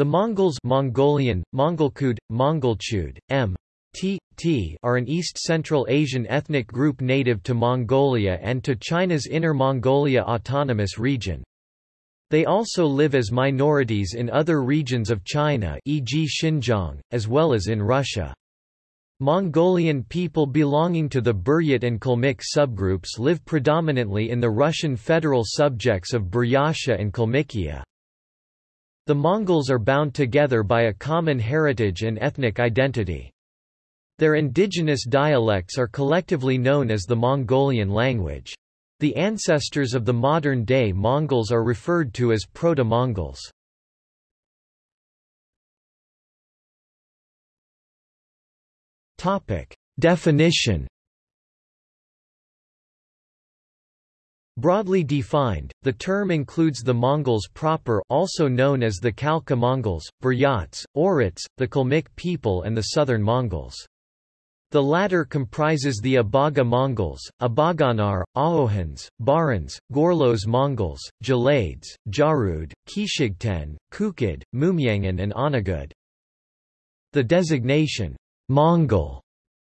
The Mongols Mongolian, Mongolkud, Mongolchud, M. T. T are an East Central Asian ethnic group native to Mongolia and to China's Inner Mongolia Autonomous Region. They also live as minorities in other regions of China e.g. Xinjiang, as well as in Russia. Mongolian people belonging to the Buryat and Kalmyk subgroups live predominantly in the Russian federal subjects of Buryatia and Kalmykia. The Mongols are bound together by a common heritage and ethnic identity. Their indigenous dialects are collectively known as the Mongolian language. The ancestors of the modern-day Mongols are referred to as Proto-Mongols. Definition Broadly defined, the term includes the Mongols proper also known as the Khalkha Mongols, Buryats, Oirats, the Kalmyk people and the Southern Mongols. The latter comprises the Abaga Mongols, Abaganar, Ahohans, Barans, Gorlos Mongols, Jalades, Jarud, Kishigten, Kukid, Mumyangan and Onagud. The designation, Mongol,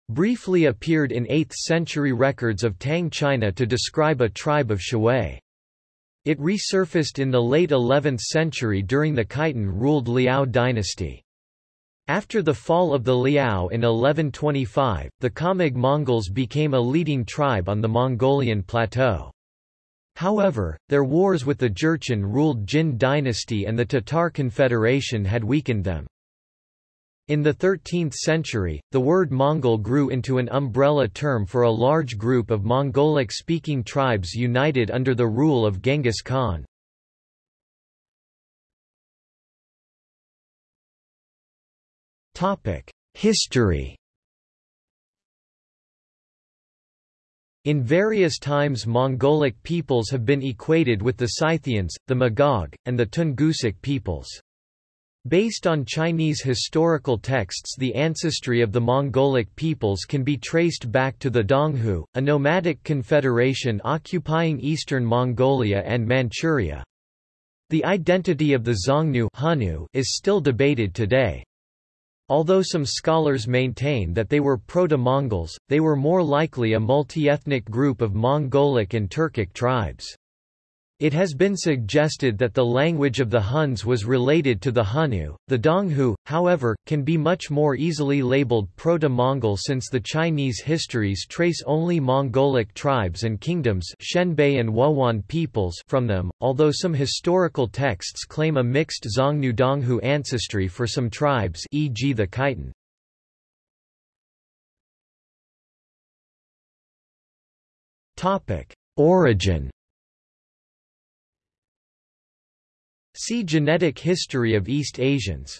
briefly appeared in 8th-century records of Tang China to describe a tribe of Shui. It resurfaced in the late 11th century during the Khitan-ruled Liao dynasty. After the fall of the Liao in 1125, the Khamag Mongols became a leading tribe on the Mongolian plateau. However, their wars with the Jurchen-ruled Jin dynasty and the Tatar Confederation had weakened them. In the 13th century, the word Mongol grew into an umbrella term for a large group of Mongolic-speaking tribes united under the rule of Genghis Khan. History In various times Mongolic peoples have been equated with the Scythians, the Magog, and the Tungusic peoples. Based on Chinese historical texts the ancestry of the Mongolic peoples can be traced back to the Donghu, a nomadic confederation occupying eastern Mongolia and Manchuria. The identity of the Xiongnu is still debated today. Although some scholars maintain that they were Proto-Mongols, they were more likely a multi-ethnic group of Mongolic and Turkic tribes. It has been suggested that the language of the Huns was related to the Hunnu. The Donghu, however, can be much more easily labeled Proto-Mongol since the Chinese histories trace only Mongolic tribes and kingdoms Xianbei and Wuhuan peoples from them, although some historical texts claim a mixed Xiongnu-Donghu ancestry for some tribes e.g. the Khitan. Origin See Genetic history of East Asians.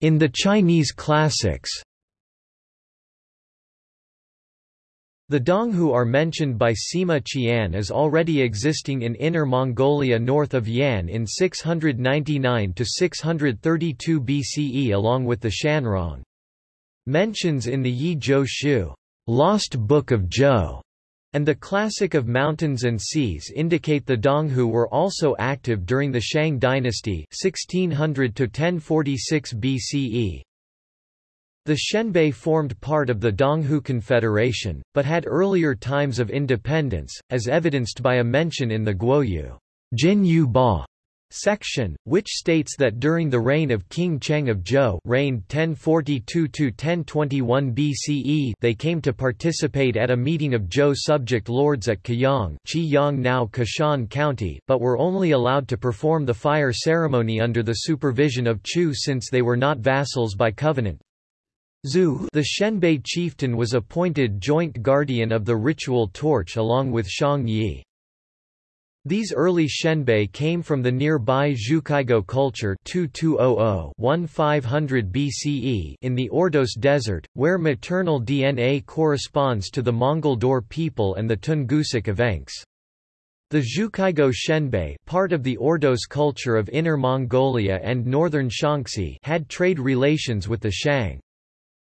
In the Chinese classics The Donghu are mentioned by Sima Qian as already existing in Inner Mongolia north of Yan in 699–632 BCE along with the Shanrong. Mentions in the Yi Zhou Shu Lost Book of Zhou and the Classic of Mountains and Seas indicate the Donghu were also active during the Shang dynasty 1600 1046 BCE. The Xianbei formed part of the Donghu Confederation, but had earlier times of independence, as evidenced by a mention in the Guoyu Jin Yu Ba section, which states that during the reign of King Cheng of Zhou reigned 1042–1021 BCE they came to participate at a meeting of Zhou subject lords at Kayang Qiyang now Kashan County but were only allowed to perform the fire ceremony under the supervision of Chu since they were not vassals by covenant. Zhu the Xianbei chieftain was appointed joint guardian of the ritual torch along with Shang Yi. These early xianbei came from the nearby Zhukaigou culture 2200-1500 BCE in the Ordos Desert, where maternal DNA corresponds to the Mongol Daur people and the Tungusic Evenks. The Zhukaigou Xianbei part of the Ordos culture of Inner Mongolia and northern Shaanxi had trade relations with the Shang.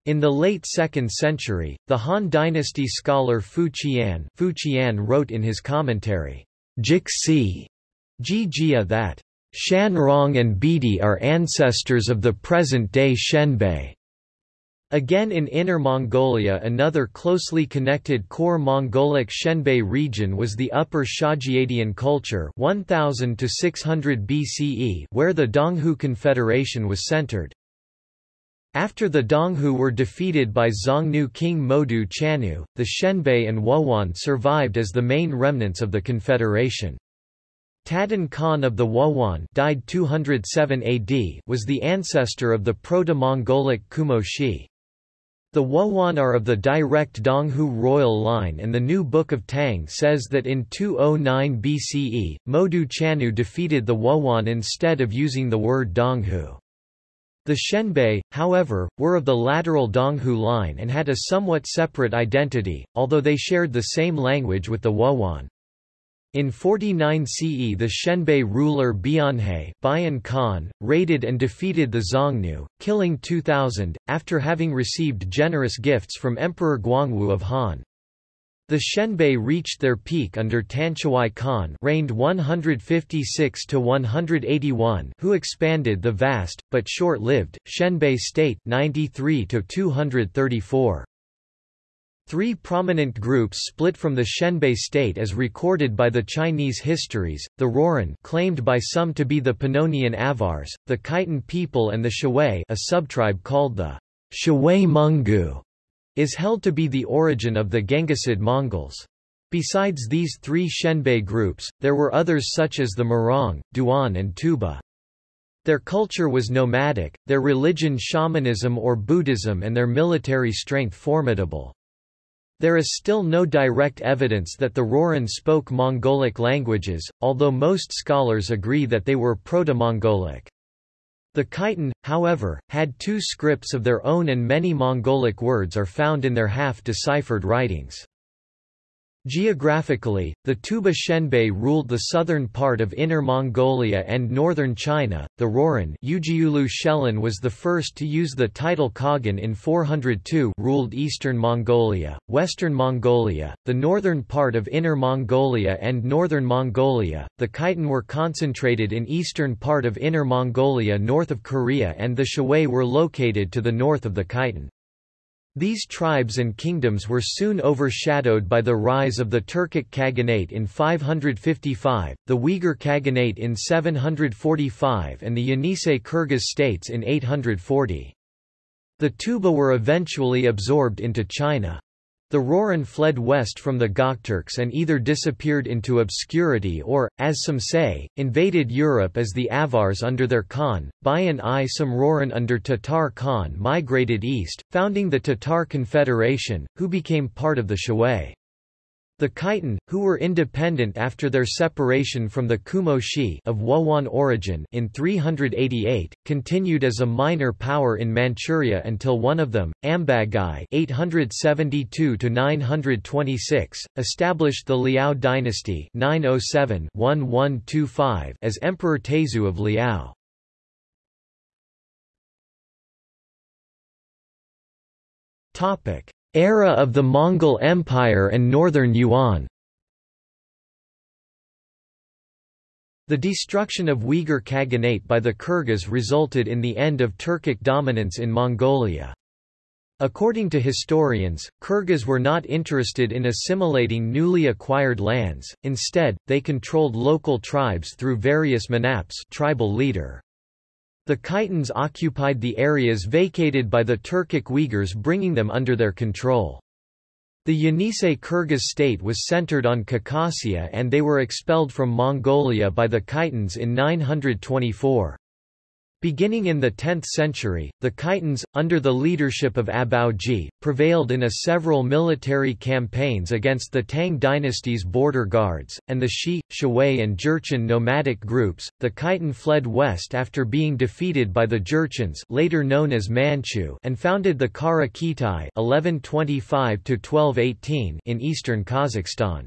In the late 2nd century, the Han dynasty scholar Fu Qian, Fu Qian wrote in his commentary, Jixi Jijia that Shanrong and Bidi are ancestors of the present-day Xianbei. Again in Inner Mongolia another closely connected core Mongolic Xianbei region was the Upper Xiajiadian culture 1000 to 600 BCE where the Donghu Confederation was centered. After the Donghu were defeated by Xiongnu king Modu Chanyu, the Xianbei and Wuhuan survived as the main remnants of the confederation. Tadan Khan of the Wuhuan died 207 AD was the ancestor of the Proto-Mongolic Kumo Xi. The Wuhuan are of the direct Donghu royal line and the New Book of Tang says that in 209 BCE, Modu Chanyu defeated the Wuhuan instead of using the word Donghu. The Xianbei, however, were of the lateral Donghu line and had a somewhat separate identity, although they shared the same language with the Wuhuan. In 49 CE the Xianbei ruler Bianhe Khan, raided and defeated the Xiongnu, killing 2,000, after having received generous gifts from Emperor Guangwu of Han. The Xianbei reached their peak under Tanchuai Khan reigned 156 to 181 who expanded the vast, but short-lived, Xianbei state 93 to -234. Three prominent groups split from the Shenbei state as recorded by the Chinese histories, the Rouran claimed by some to be the Pannonian Avars, the Khitan people and the Shui a subtribe called the Shui Mungu, is held to be the origin of the Genghisid Mongols. Besides these three Xianbei groups, there were others such as the Murong, Duan and Tuba. Their culture was nomadic, their religion shamanism or Buddhism and their military strength formidable. There is still no direct evidence that the Rouran spoke Mongolic languages, although most scholars agree that they were Proto-Mongolic. The Khitan, however, had two scripts of their own and many Mongolic words are found in their half-deciphered writings. Geographically, the Tuba Xianbei ruled the southern part of Inner Mongolia and northern China. The Rouran Ujiulu Shelin was the first to use the title Khagan in 402 ruled eastern Mongolia, western Mongolia, the northern part of Inner Mongolia and northern Mongolia. The Khitan were concentrated in eastern part of Inner Mongolia north of Korea and the Shui were located to the north of the Khitan. These tribes and kingdoms were soon overshadowed by the rise of the Turkic Khaganate in 555, the Uyghur Khaganate in 745 and the Yenisei Kyrgyz states in 840. The Tuba were eventually absorbed into China. The Rouran fled west from the Gokturks and either disappeared into obscurity or, as some say, invaded Europe as the Avars under their Khan. Bayan I some Rouran under Tatar Khan migrated east, founding the Tatar Confederation, who became part of the Shui. The Khitan, who were independent after their separation from the Kumo Xi of Wuhuan origin in 388, continued as a minor power in Manchuria until one of them, Ambagai (872–926), established the Liao dynasty (907–1125) as Emperor Taizu of Liao. Topic: Era of the Mongol Empire and Northern Yuan The destruction of Uyghur Khaganate by the Kyrgyz resulted in the end of Turkic dominance in Mongolia. According to historians, Kyrgyz were not interested in assimilating newly acquired lands, instead, they controlled local tribes through various manaps tribal leader. The Khitans occupied the areas vacated by the Turkic Uyghurs bringing them under their control. The Yenisei Kyrgyz state was centered on Khakassia and they were expelled from Mongolia by the Khitans in 924. Beginning in the 10th century, the Khitans, under the leadership of Abaoji, prevailed in a several military campaigns against the Tang dynasty's border guards, and the Shi, Shui and Jurchen nomadic groups. The Khitan fled west after being defeated by the Jurchens later known as Manchu and founded the Kara Khitai 1125 in eastern Kazakhstan.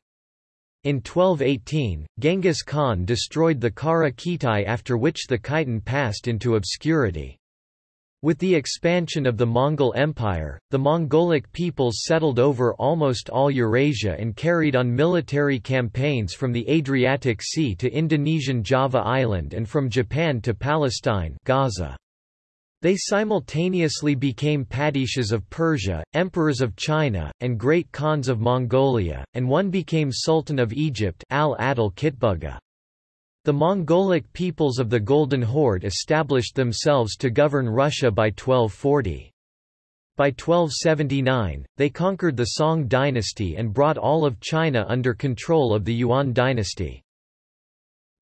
In 1218, Genghis Khan destroyed the Kara Khitai after which the Khitan passed into obscurity. With the expansion of the Mongol Empire, the Mongolic peoples settled over almost all Eurasia and carried on military campaigns from the Adriatic Sea to Indonesian Java Island and from Japan to Palestine Gaza. They simultaneously became padishahs of Persia, emperors of China, and great khans of Mongolia, and one became sultan of Egypt al-Adil Kitbuga. The Mongolic peoples of the Golden Horde established themselves to govern Russia by 1240. By 1279, they conquered the Song dynasty and brought all of China under control of the Yuan dynasty.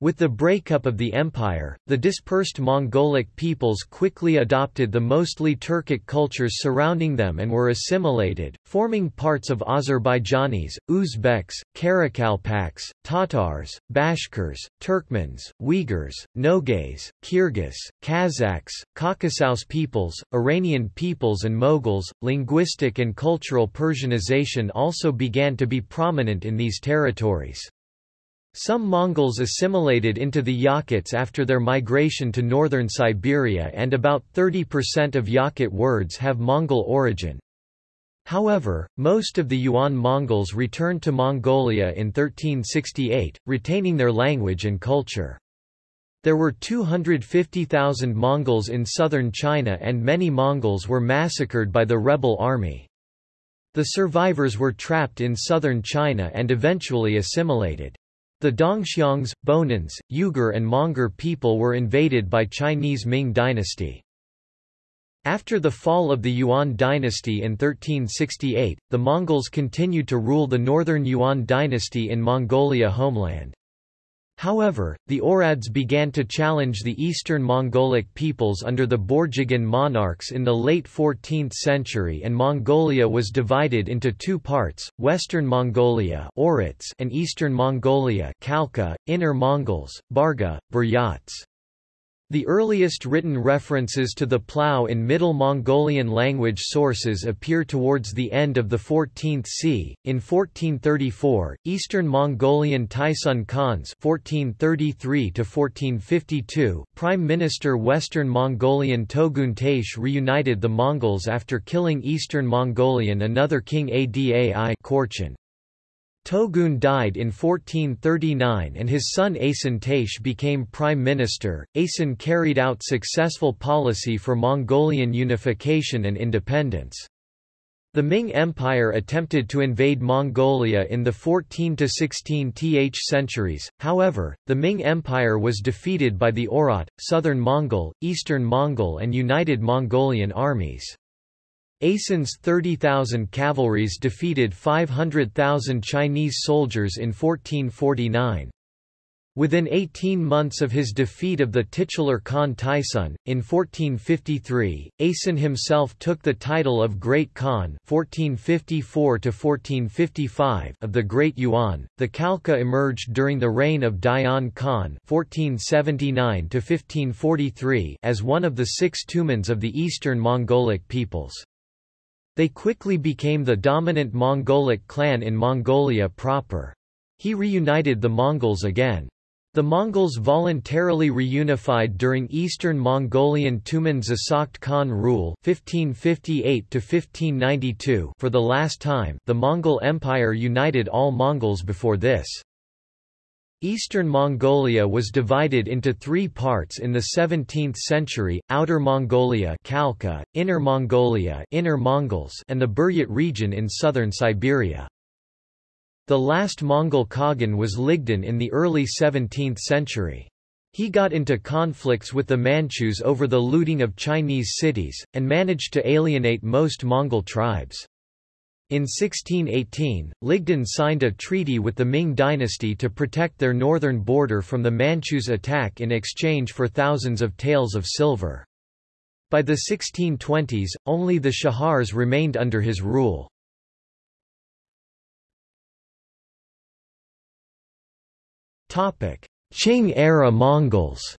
With the breakup of the empire, the dispersed Mongolic peoples quickly adopted the mostly Turkic cultures surrounding them and were assimilated, forming parts of Azerbaijanis, Uzbeks, Karakalpaks, Tatars, Bashkirs, Turkmens, Uyghurs, Nogays, Kyrgyz, Kazakhs, Caucasus peoples, Iranian peoples and Moguls. Linguistic and cultural Persianization also began to be prominent in these territories. Some Mongols assimilated into the Yakuts after their migration to northern Siberia and about 30% of Yakut words have Mongol origin. However, most of the Yuan Mongols returned to Mongolia in 1368, retaining their language and culture. There were 250,000 Mongols in southern China and many Mongols were massacred by the rebel army. The survivors were trapped in southern China and eventually assimilated. The Dongxiangs, Bonans, Uyghur and Monguor people were invaded by Chinese Ming dynasty. After the fall of the Yuan dynasty in 1368, the Mongols continued to rule the northern Yuan dynasty in Mongolia homeland. However, the Oirats began to challenge the eastern Mongolic peoples under the Borjigin monarchs in the late 14th century and Mongolia was divided into two parts, Western Mongolia and Eastern Mongolia Khalkha, Inner Mongols, Barga, Buryats. The earliest written references to the plough in Middle Mongolian language sources appear towards the end of the 14th c. In 1434, Eastern Mongolian Taisun Khans (1433–1452), Prime Minister Western Mongolian Togun Tash reunited the Mongols after killing Eastern Mongolian another king Adai Korchan. Togun died in 1439 and his son Asen Tash became prime minister. Asen carried out successful policy for Mongolian unification and independence. The Ming Empire attempted to invade Mongolia in the 14 to 16 th centuries, however, the Ming Empire was defeated by the Oirat, Southern Mongol, Eastern Mongol and United Mongolian armies. Asen's 30,000 cavalries defeated 500,000 Chinese soldiers in 1449. Within 18 months of his defeat of the titular Khan Taisun, in 1453, Asen himself took the title of Great Khan 1454 of the Great Yuan. The Khalkha emerged during the reign of Dayan Khan 1479 as one of the six tumans of the eastern Mongolic peoples. They quickly became the dominant Mongolic clan in Mongolia proper. He reunited the Mongols again. The Mongols voluntarily reunified during Eastern Mongolian Tumen Zasakht Khan rule 1558 for the last time the Mongol Empire united all Mongols before this. Eastern Mongolia was divided into three parts in the 17th century, Outer Mongolia Khalkha, Inner Mongolia Inner Mongols and the Buryat region in southern Siberia. The last Mongol Khagan was Ligdan in the early 17th century. He got into conflicts with the Manchus over the looting of Chinese cities, and managed to alienate most Mongol tribes. In 1618, Ligdan signed a treaty with the Ming dynasty to protect their northern border from the Manchus' attack in exchange for thousands of taels of silver. By the 1620s, only the Shahars remained under his rule. Qing-era Mongols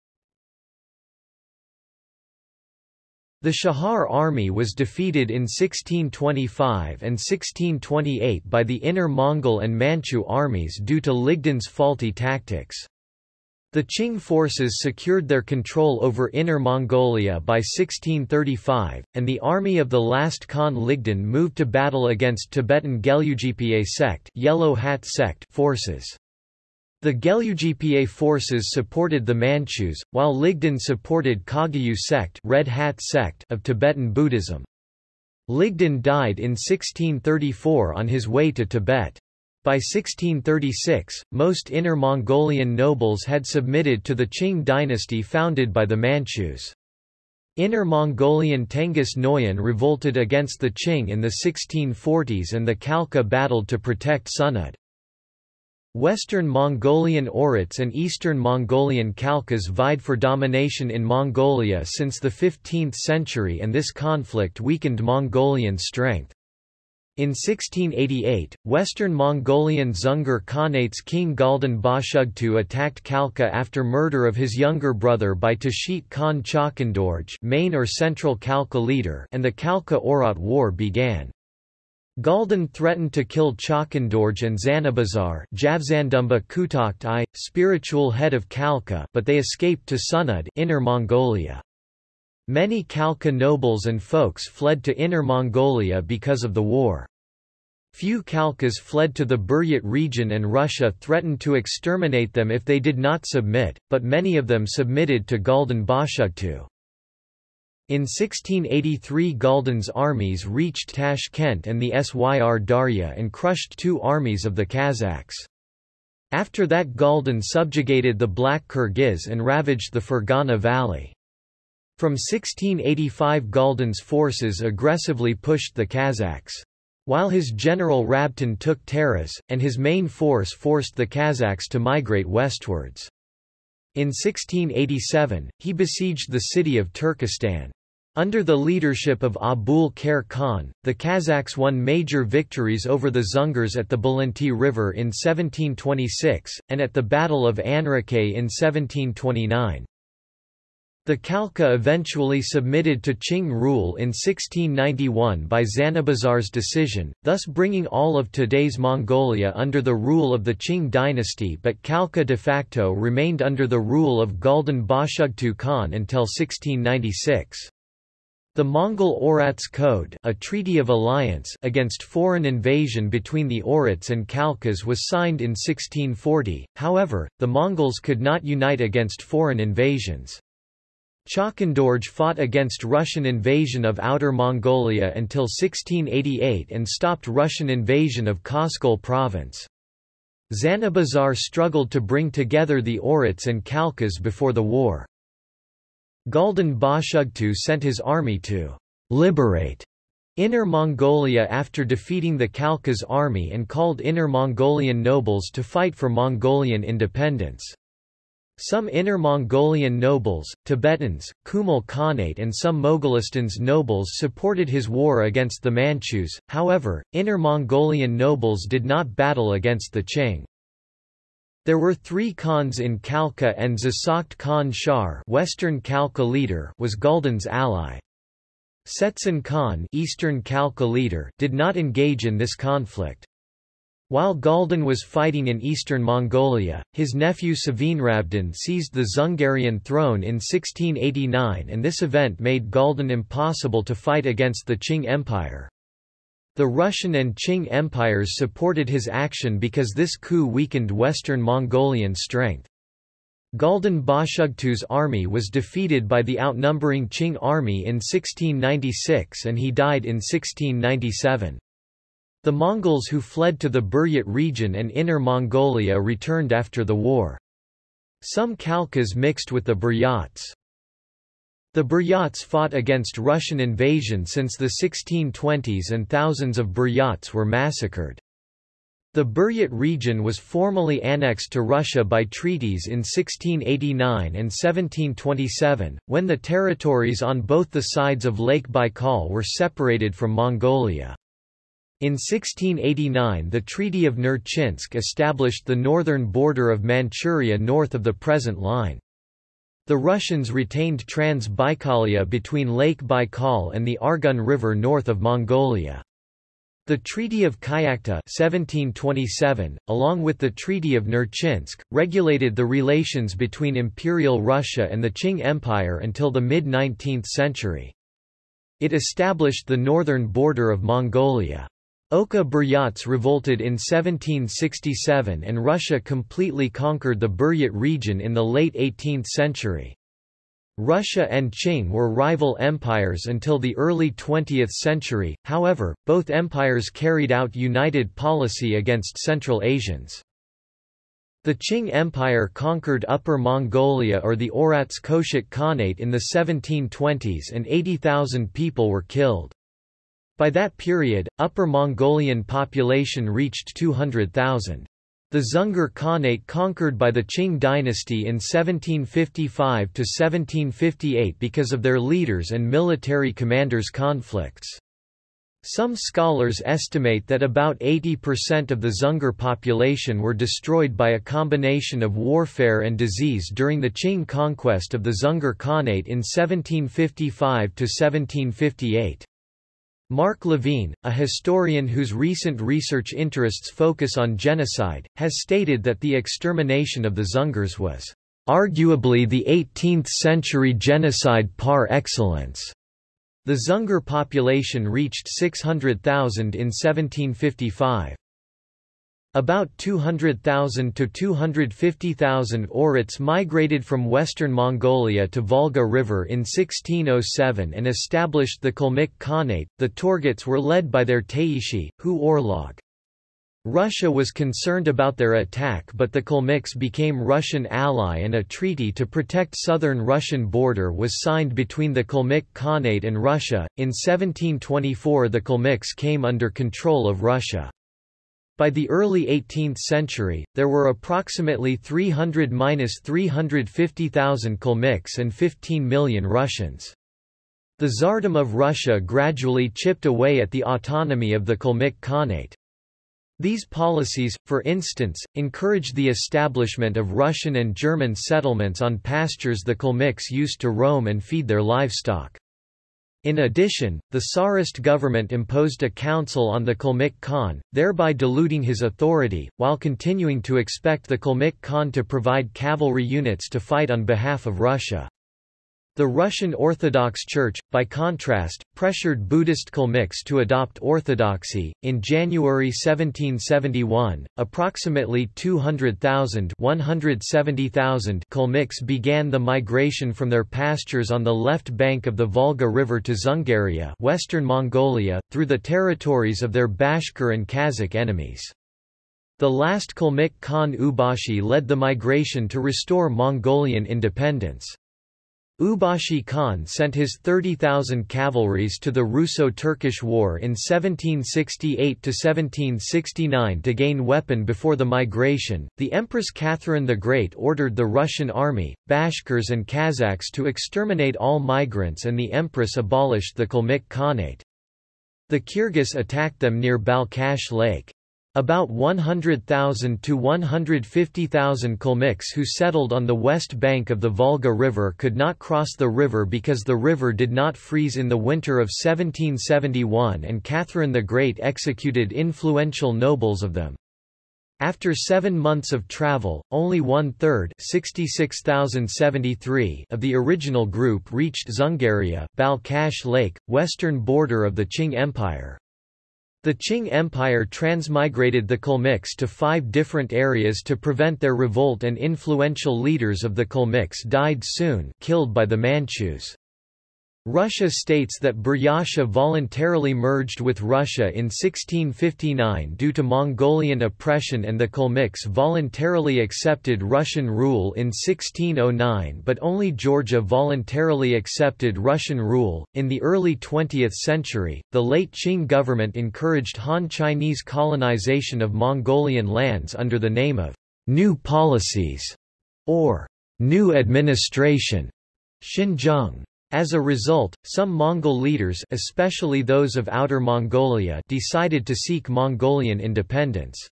The Shahar army was defeated in 1625 and 1628 by the Inner Mongol and Manchu armies due to Ligdan's faulty tactics. The Qing forces secured their control over Inner Mongolia by 1635, and the army of the last Khan Ligdan moved to battle against Tibetan Gelugpa sect, Yellow Hat sect forces. The Gelugpa forces supported the Manchus, while Ligdan supported Kagyu sect, Red Hat sect of Tibetan Buddhism. Ligdan died in 1634 on his way to Tibet. By 1636, most Inner Mongolian nobles had submitted to the Qing dynasty founded by the Manchus. Inner Mongolian Tenghis Noyan revolted against the Qing in the 1640s and the Khalkha battled to protect Sunnud. Western Mongolian Oirats and Eastern Mongolian Khalkhas vied for domination in Mongolia since the 15th century and this conflict weakened Mongolian strength. In 1688, Western Mongolian Dzungar Khanate's king Galdan Bashugtu attacked Khalkha after murder of his younger brother by Tashit Khan Chakandorj main or central Khalkha leader and the Khalkha-Oirat War began. Galdan threatened to kill Chakandorj and Zanabazar Kutakht I, spiritual head of Khalkha but they escaped to Sunnud Inner Mongolia. Many Khalkha nobles and folks fled to Inner Mongolia because of the war. Few Khalkhas fled to the Buryat region and Russia threatened to exterminate them if they did not submit, but many of them submitted to Galdan Bashugtu. In 1683 Galdan's armies reached Tashkent and the Syr Darya and crushed two armies of the Kazakhs. After that Galdan subjugated the Black Kyrgyz and ravaged the Fergana Valley. From 1685 Galdan's forces aggressively pushed the Kazakhs. While his general Rabtin took Taraz, and his main force forced the Kazakhs to migrate westwards. In 1687, he besieged the city of Turkestan. Under the leadership of Abul Khair Khan, the Kazakhs won major victories over the Dzungars at the Balanti River in 1726, and at the Battle of Anrakay in 1729. The Khalkha eventually submitted to Qing rule in 1691 by Zanabazar's decision, thus bringing all of today's Mongolia under the rule of the Qing dynasty but Khalkha de facto remained under the rule of Galdan Bashugtu Khan until 1696. The Mongol Oirats Code a treaty of alliance against foreign invasion between the Oirats and Khalkhas was signed in 1640, however, the Mongols could not unite against foreign invasions. Chakandorj fought against Russian invasion of Outer Mongolia until 1688 and stopped Russian invasion of Koskol province. Zanabazar struggled to bring together the Oirats and Khalkhas before the war. Galdan Bashugtu sent his army to liberate Inner Mongolia after defeating the Khalkhas army and called Inner Mongolian nobles to fight for Mongolian independence. Some Inner Mongolian nobles, Tibetans, Kumul Khanate and some Mogolistan's nobles supported his war against the Manchus, however, Inner Mongolian nobles did not battle against the Qing. There were three Khans in Khalkha and Zasakht Khan Shar Western Khalkha leader was Galdan's ally. Setsen Khan Eastern Khalkha leader did not engage in this conflict. While Galdan was fighting in eastern Mongolia, his nephew Savinrabdan seized the Dzungarian throne in 1689 and this event made Galdan impossible to fight against the Qing Empire. The Russian and Qing empires supported his action because this coup weakened western Mongolian strength. Galdan Bashugtu's army was defeated by the outnumbering Qing army in 1696 and he died in 1697. The Mongols who fled to the Buryat region and Inner Mongolia returned after the war. Some Khalkhas mixed with the Buryats. The Buryats fought against Russian invasion since the 1620s and thousands of Buryats were massacred. The Buryat region was formally annexed to Russia by treaties in 1689 and 1727, when the territories on both the sides of Lake Baikal were separated from Mongolia. In 1689 the Treaty of Nerchinsk established the northern border of Manchuria north of the present line. The Russians retained Trans-Baikalia between Lake Baikal and the Argun River north of Mongolia. The Treaty of Kyakhta 1727, along with the Treaty of Nerchinsk, regulated the relations between Imperial Russia and the Qing Empire until the mid-19th century. It established the northern border of Mongolia. Oka Buryats revolted in 1767 and Russia completely conquered the Buryat region in the late 18th century. Russia and Qing were rival empires until the early 20th century, however, both empires carried out united policy against Central Asians. The Qing Empire conquered Upper Mongolia or the Oirats Koshik Khanate in the 1720s and 80,000 people were killed. By that period, Upper Mongolian population reached 200,000. The Dzungar Khanate conquered by the Qing dynasty in 1755–1758 because of their leaders and military commanders' conflicts. Some scholars estimate that about 80% of the Dzungar population were destroyed by a combination of warfare and disease during the Qing conquest of the Dzungar Khanate in 1755–1758. Mark Levene, a historian whose recent research interests focus on genocide, has stated that the extermination of the Dzungars was arguably the 18th-century genocide par excellence. The Dzungar population reached 600,000 in 1755. About 200,000 to 250,000 Oirats migrated from western Mongolia to Volga River in 1607 and established the Kalmyk Khanate. The Torguts were led by their Taishi, Hu Orlog. Russia was concerned about their attack but the Kalmyks became Russian ally and a treaty to protect southern Russian border was signed between the Kalmyk Khanate and Russia. In 1724 the Kalmyks came under control of Russia. By the early 18th century, there were approximately 300–350,000 Kalmyks and 15 million Russians. The Tsardom of Russia gradually chipped away at the autonomy of the Kalmyk Khanate. These policies, for instance, encouraged the establishment of Russian and German settlements on pastures the Kalmyks used to roam and feed their livestock. In addition, the Tsarist government imposed a council on the Kalmyk Khan, thereby diluting his authority, while continuing to expect the Kalmyk Khan to provide cavalry units to fight on behalf of Russia. The Russian Orthodox Church, by contrast, pressured Buddhist Kalmyks to adopt orthodoxy. In January 1771, approximately 200,000 170,000 Kalmyks began the migration from their pastures on the left bank of the Volga River to Dzungaria, western Mongolia, through the territories of their Bashkir and Kazakh enemies. The last Kalmyk Khan Ubashi led the migration to restore Mongolian independence. Ubashi Khan sent his 30,000 cavalries to the Russo-Turkish War in 1768–1769 to gain weapon before the migration. The Empress Catherine the Great ordered the Russian army, Bashkirs and Kazakhs to exterminate all migrants and the Empress abolished the Kalmyk Khanate. The Kyrgyz attacked them near Balkhash Lake. About 100,000 to 150,000 Kalmyks who settled on the west bank of the Volga River could not cross the river because the river did not freeze in the winter of 1771 and Catherine the Great executed influential nobles of them. After seven months of travel, only one-third of the original group reached Dzungaria Balkhash Lake, western border of the Qing Empire. The Qing Empire transmigrated the Kalmyks to five different areas to prevent their revolt and influential leaders of the Kalmyks died soon killed by the Manchus. Russia states that Buryatia voluntarily merged with Russia in 1659 due to Mongolian oppression and the Kalmyks voluntarily accepted Russian rule in 1609 but only Georgia voluntarily accepted Russian rule. In the early 20th century, the late Qing government encouraged Han Chinese colonization of Mongolian lands under the name of New Policies or New Administration. Xinjiang. As a result, some Mongol leaders especially those of Outer Mongolia decided to seek Mongolian independence.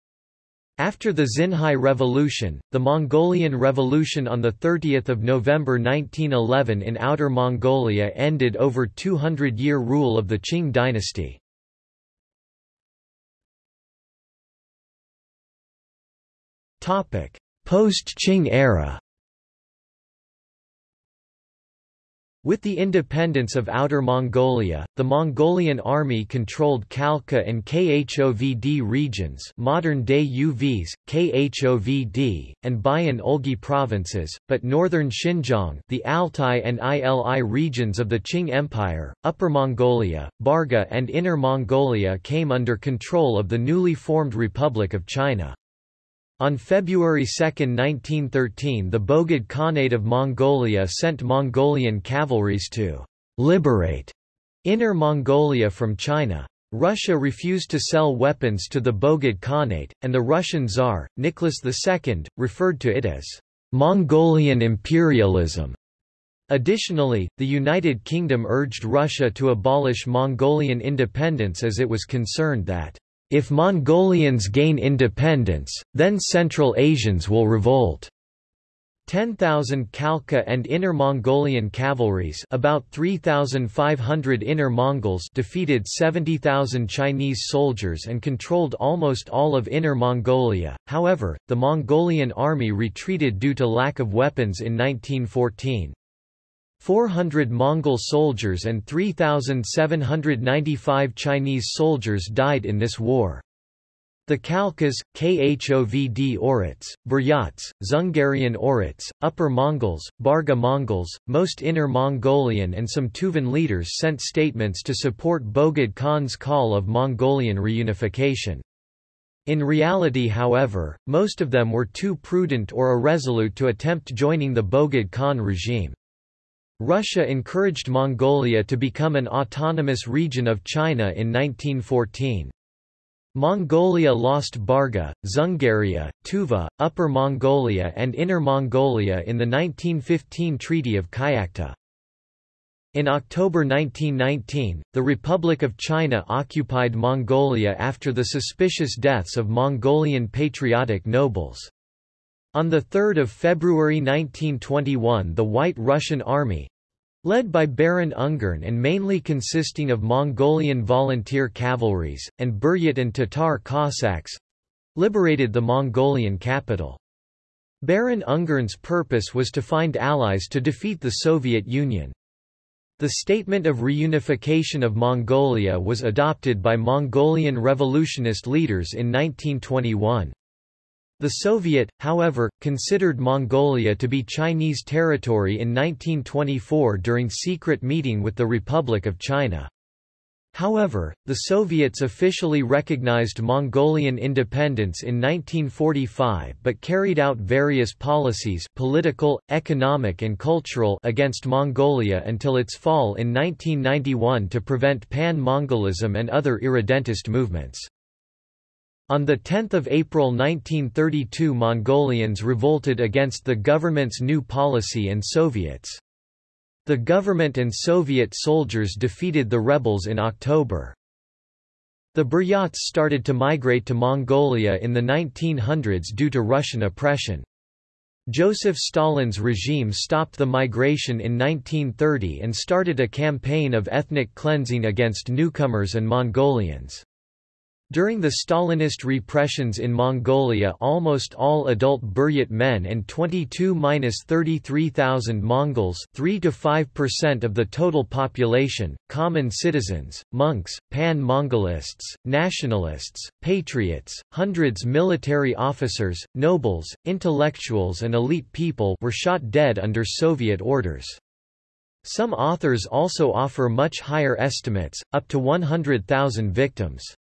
After the Xinhai Revolution, the Mongolian Revolution on 30 November 1911 in Outer Mongolia ended over 200-year rule of the Qing dynasty. Post-Qing era With the independence of Outer Mongolia, the Mongolian army controlled Khalkha and Khovd regions modern-day Uvs, Khovd, and Bayan Olgi provinces, but northern Xinjiang the Altai and Ili regions of the Qing Empire, Upper Mongolia, Barga and Inner Mongolia came under control of the newly formed Republic of China. On February 2, 1913 the Bogd Khanate of Mongolia sent Mongolian cavalries to «liberate» Inner Mongolia from China. Russia refused to sell weapons to the Bogd Khanate, and the Russian Tsar, Nicholas II, referred to it as «Mongolian imperialism». Additionally, the United Kingdom urged Russia to abolish Mongolian independence as it was concerned that if Mongolians gain independence, then Central Asians will revolt. 10,000 Khalkha and Inner Mongolian cavalries about 3,500 Inner Mongols defeated 70,000 Chinese soldiers and controlled almost all of Inner Mongolia, however, the Mongolian army retreated due to lack of weapons in 1914. 400 Mongol soldiers and 3,795 Chinese soldiers died in this war. The Khalkhas, Khovd Oirats, Buryats, Dzungarian Oirats, Upper Mongols, Barga Mongols, most Inner Mongolian and some Tuvan leaders sent statements to support Bogd Khan's call of Mongolian reunification. In reality however, most of them were too prudent or irresolute to attempt joining the Bogd Khan regime. Russia encouraged Mongolia to become an autonomous region of China in 1914. Mongolia lost Barga, Dzungaria, Tuva, Upper Mongolia and Inner Mongolia in the 1915 Treaty of Kyakhta. In October 1919, the Republic of China occupied Mongolia after the suspicious deaths of Mongolian patriotic nobles. On 3 February 1921 the White Russian Army, led by Baron Ungern and mainly consisting of Mongolian volunteer cavalries, and Buryat and Tatar Cossacks, liberated the Mongolian capital. Baron Ungern's purpose was to find allies to defeat the Soviet Union. The Statement of Reunification of Mongolia was adopted by Mongolian revolutionist leaders in 1921. The Soviet, however, considered Mongolia to be Chinese territory in 1924 during secret meeting with the Republic of China. However, the Soviets officially recognized Mongolian independence in 1945 but carried out various policies political, economic and cultural against Mongolia until its fall in 1991 to prevent Pan-Mongolism and other irredentist movements. On 10 April 1932 Mongolians revolted against the government's new policy and Soviets. The government and Soviet soldiers defeated the rebels in October. The Buryats started to migrate to Mongolia in the 1900s due to Russian oppression. Joseph Stalin's regime stopped the migration in 1930 and started a campaign of ethnic cleansing against newcomers and Mongolians. During the Stalinist repressions in Mongolia almost all adult Buryat men and 22–33,000 Mongols 3–5% of the total population, common citizens, monks, pan-Mongolists, nationalists, patriots, hundreds military officers, nobles, intellectuals and elite people were shot dead under Soviet orders. Some authors also offer much higher estimates, up to 100,000 victims.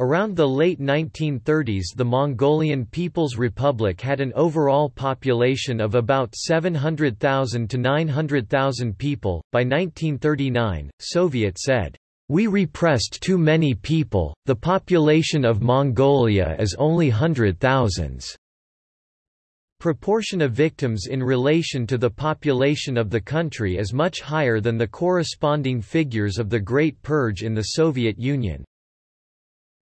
Around the late 1930s the Mongolian People's Republic had an overall population of about 700,000 to 900,000 people. By 1939, Soviet said, "We repressed too many people. The population of Mongolia is only hundred thousands." Proportion of victims in relation to the population of the country is much higher than the corresponding figures of the Great Purge in the Soviet Union.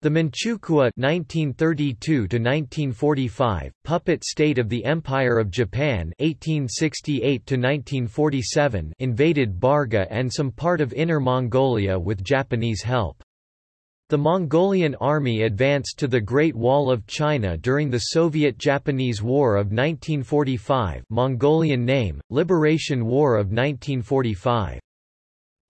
The Manchukuo (1932–1945) puppet state of the Empire of Japan (1868–1947) invaded Barga and some part of Inner Mongolia with Japanese help. The Mongolian army advanced to the Great Wall of China during the Soviet-Japanese War of 1945 Mongolian name, Liberation War of 1945.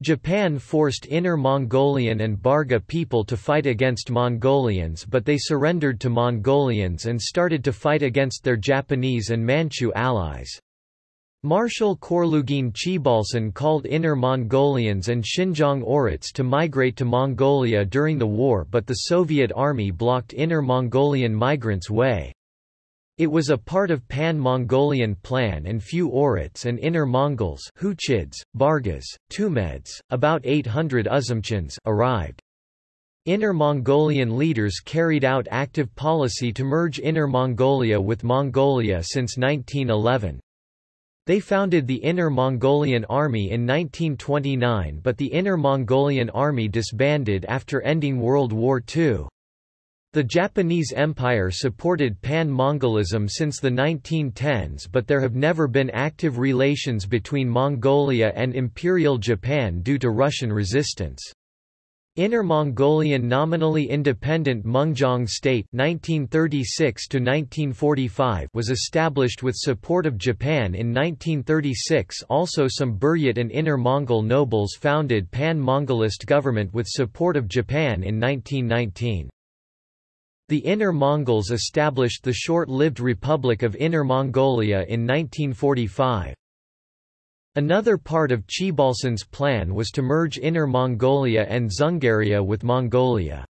Japan forced Inner Mongolian and Barga people to fight against Mongolians but they surrendered to Mongolians and started to fight against their Japanese and Manchu allies. Marshal Khorloogiin Choibalsan called Inner Mongolians and Xinjiang Oirats to migrate to Mongolia during the war but the Soviet army blocked Inner Mongolian migrants' way. It was a part of Pan-Mongolian plan and few Oirats and Inner Mongols Khuchids, Bargas, Tumeds, about 800 Uzumchins arrived. Inner Mongolian leaders carried out active policy to merge Inner Mongolia with Mongolia since 1911. They founded the Inner Mongolian Army in 1929 but the Inner Mongolian Army disbanded after ending World War II. The Japanese Empire supported Pan-Mongolism since the 1910s but there have never been active relations between Mongolia and Imperial Japan due to Russian resistance. Inner Mongolian nominally independent Mengjiang State 1936 was established with support of Japan in 1936 also some Buryat and Inner Mongol nobles founded Pan-Mongolist government with support of Japan in 1919. The Inner Mongols established the short-lived Republic of Inner Mongolia in 1945. Another part of Choibalsan's plan was to merge Inner Mongolia and Dzungaria with Mongolia.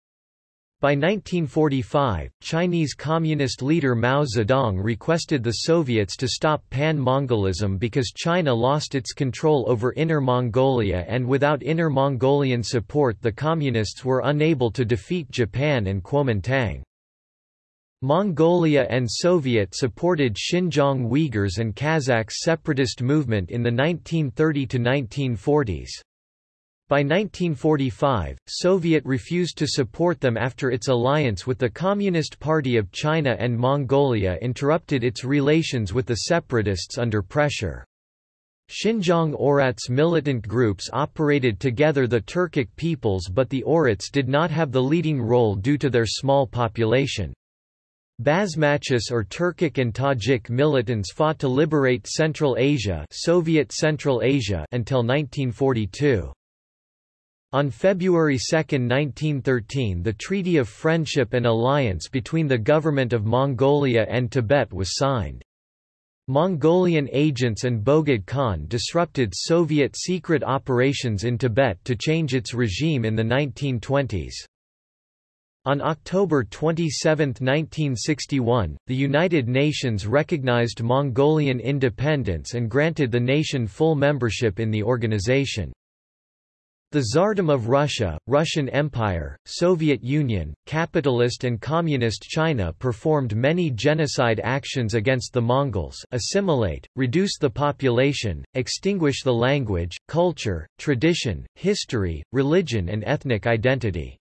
By 1945, Chinese Communist leader Mao Zedong requested the Soviets to stop Pan-Mongolism because China lost its control over Inner Mongolia and without Inner Mongolian support the Communists were unable to defeat Japan and Kuomintang. Mongolia and Soviet-supported Xinjiang Uyghurs and Kazakhs separatist movement in the 1930–1940s. By 1945, Soviet refused to support them after its alliance with the Communist Party of China and Mongolia interrupted its relations with the separatists under pressure. Xinjiang Oirats militant groups operated together the Turkic peoples but the Oirats did not have the leading role due to their small population. Basmachis or Turkic and Tajik militants fought to liberate Central Asia, Soviet Central Asia until 1942. On February 2, 1913 the Treaty of Friendship and Alliance between the Government of Mongolia and Tibet was signed. Mongolian agents and Bogd Khan disrupted Soviet secret operations in Tibet to change its regime in the 1920s. On October 27, 1961, the United Nations recognized Mongolian independence and granted the nation full membership in the organization. The Tsardom of Russia, Russian Empire, Soviet Union, capitalist and communist China performed many genocide actions against the Mongols assimilate, reduce the population, extinguish the language, culture, tradition, history, religion and ethnic identity.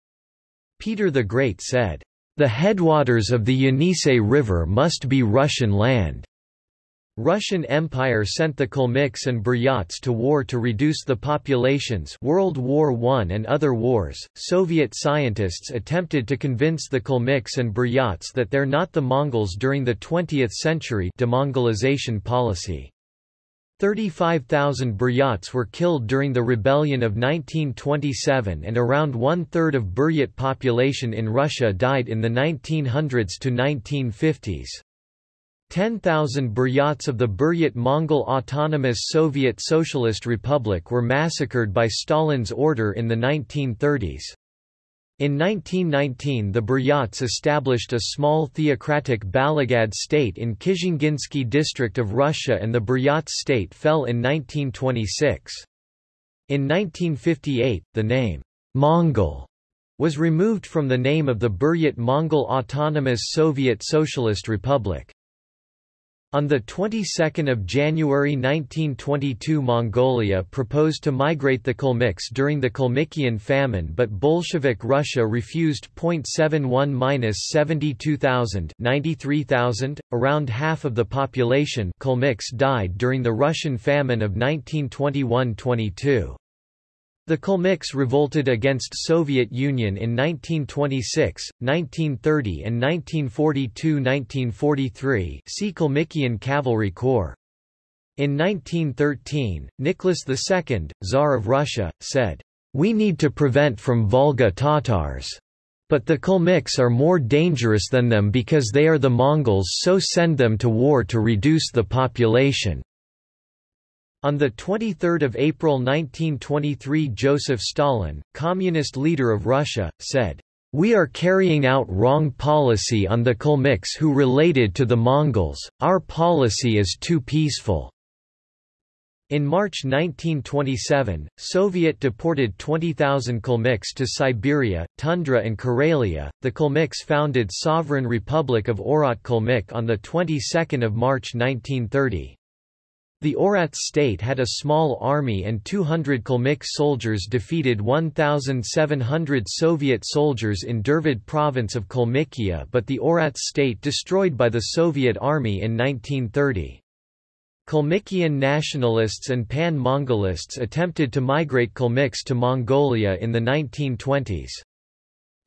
Peter the Great said, "...the headwaters of the Yenisei River must be Russian land." Russian Empire sent the Kalmyks and Buryats to war to reduce the populations World War I and other wars. Soviet scientists attempted to convince the Kalmyks and Buryats that they're not the Mongols during the 20th century demongolization policy. 35,000 Buryats were killed during the rebellion of 1927 and around one-third of Buryat population in Russia died in the 1900s to 1950s. 10,000 Buryats of the Buryat Mongol Autonomous Soviet Socialist Republic were massacred by Stalin's order in the 1930s. In 1919 the Buryats established a small theocratic Balagad state in Kizhinginsky district of Russia and the Buryats state fell in 1926. In 1958, the name, Mongol, was removed from the name of the Buryat Mongol Autonomous Soviet Socialist Republic. On the 22nd of January 1922 Mongolia proposed to migrate the Kalmyks during the Kalmykian famine but Bolshevik Russia refused. 0.71-72,000 93,000, around half of the population Kalmyks died during the Russian famine of 1921–22. The Kalmyks revolted against Soviet Union in 1926, 1930 and 1942–1943 see Cavalry Corps. In 1913, Nicholas II, Tsar of Russia, said, "...we need to prevent from Volga Tatars. But the Kalmyks are more dangerous than them because they are the Mongols so send them to war to reduce the population." On 23 April 1923 Joseph Stalin, communist leader of Russia, said, "...we are carrying out wrong policy on the Kalmyks who related to the Mongols, our policy is too peaceful." In March 1927, Soviet deported 20,000 Kalmyks to Siberia, Tundra and Karelia. The Kalmyks founded Sovereign Republic of Oirat Kalmyk on the 22nd of March 1930. The Oirats state had a small army and 200 Kalmyk soldiers defeated 1,700 Soviet soldiers in Dervad province of Kalmykia but the Oirats state destroyed by the Soviet army in 1930. Kalmykian nationalists and pan-Mongolists attempted to migrate Kalmyks to Mongolia in the 1920s.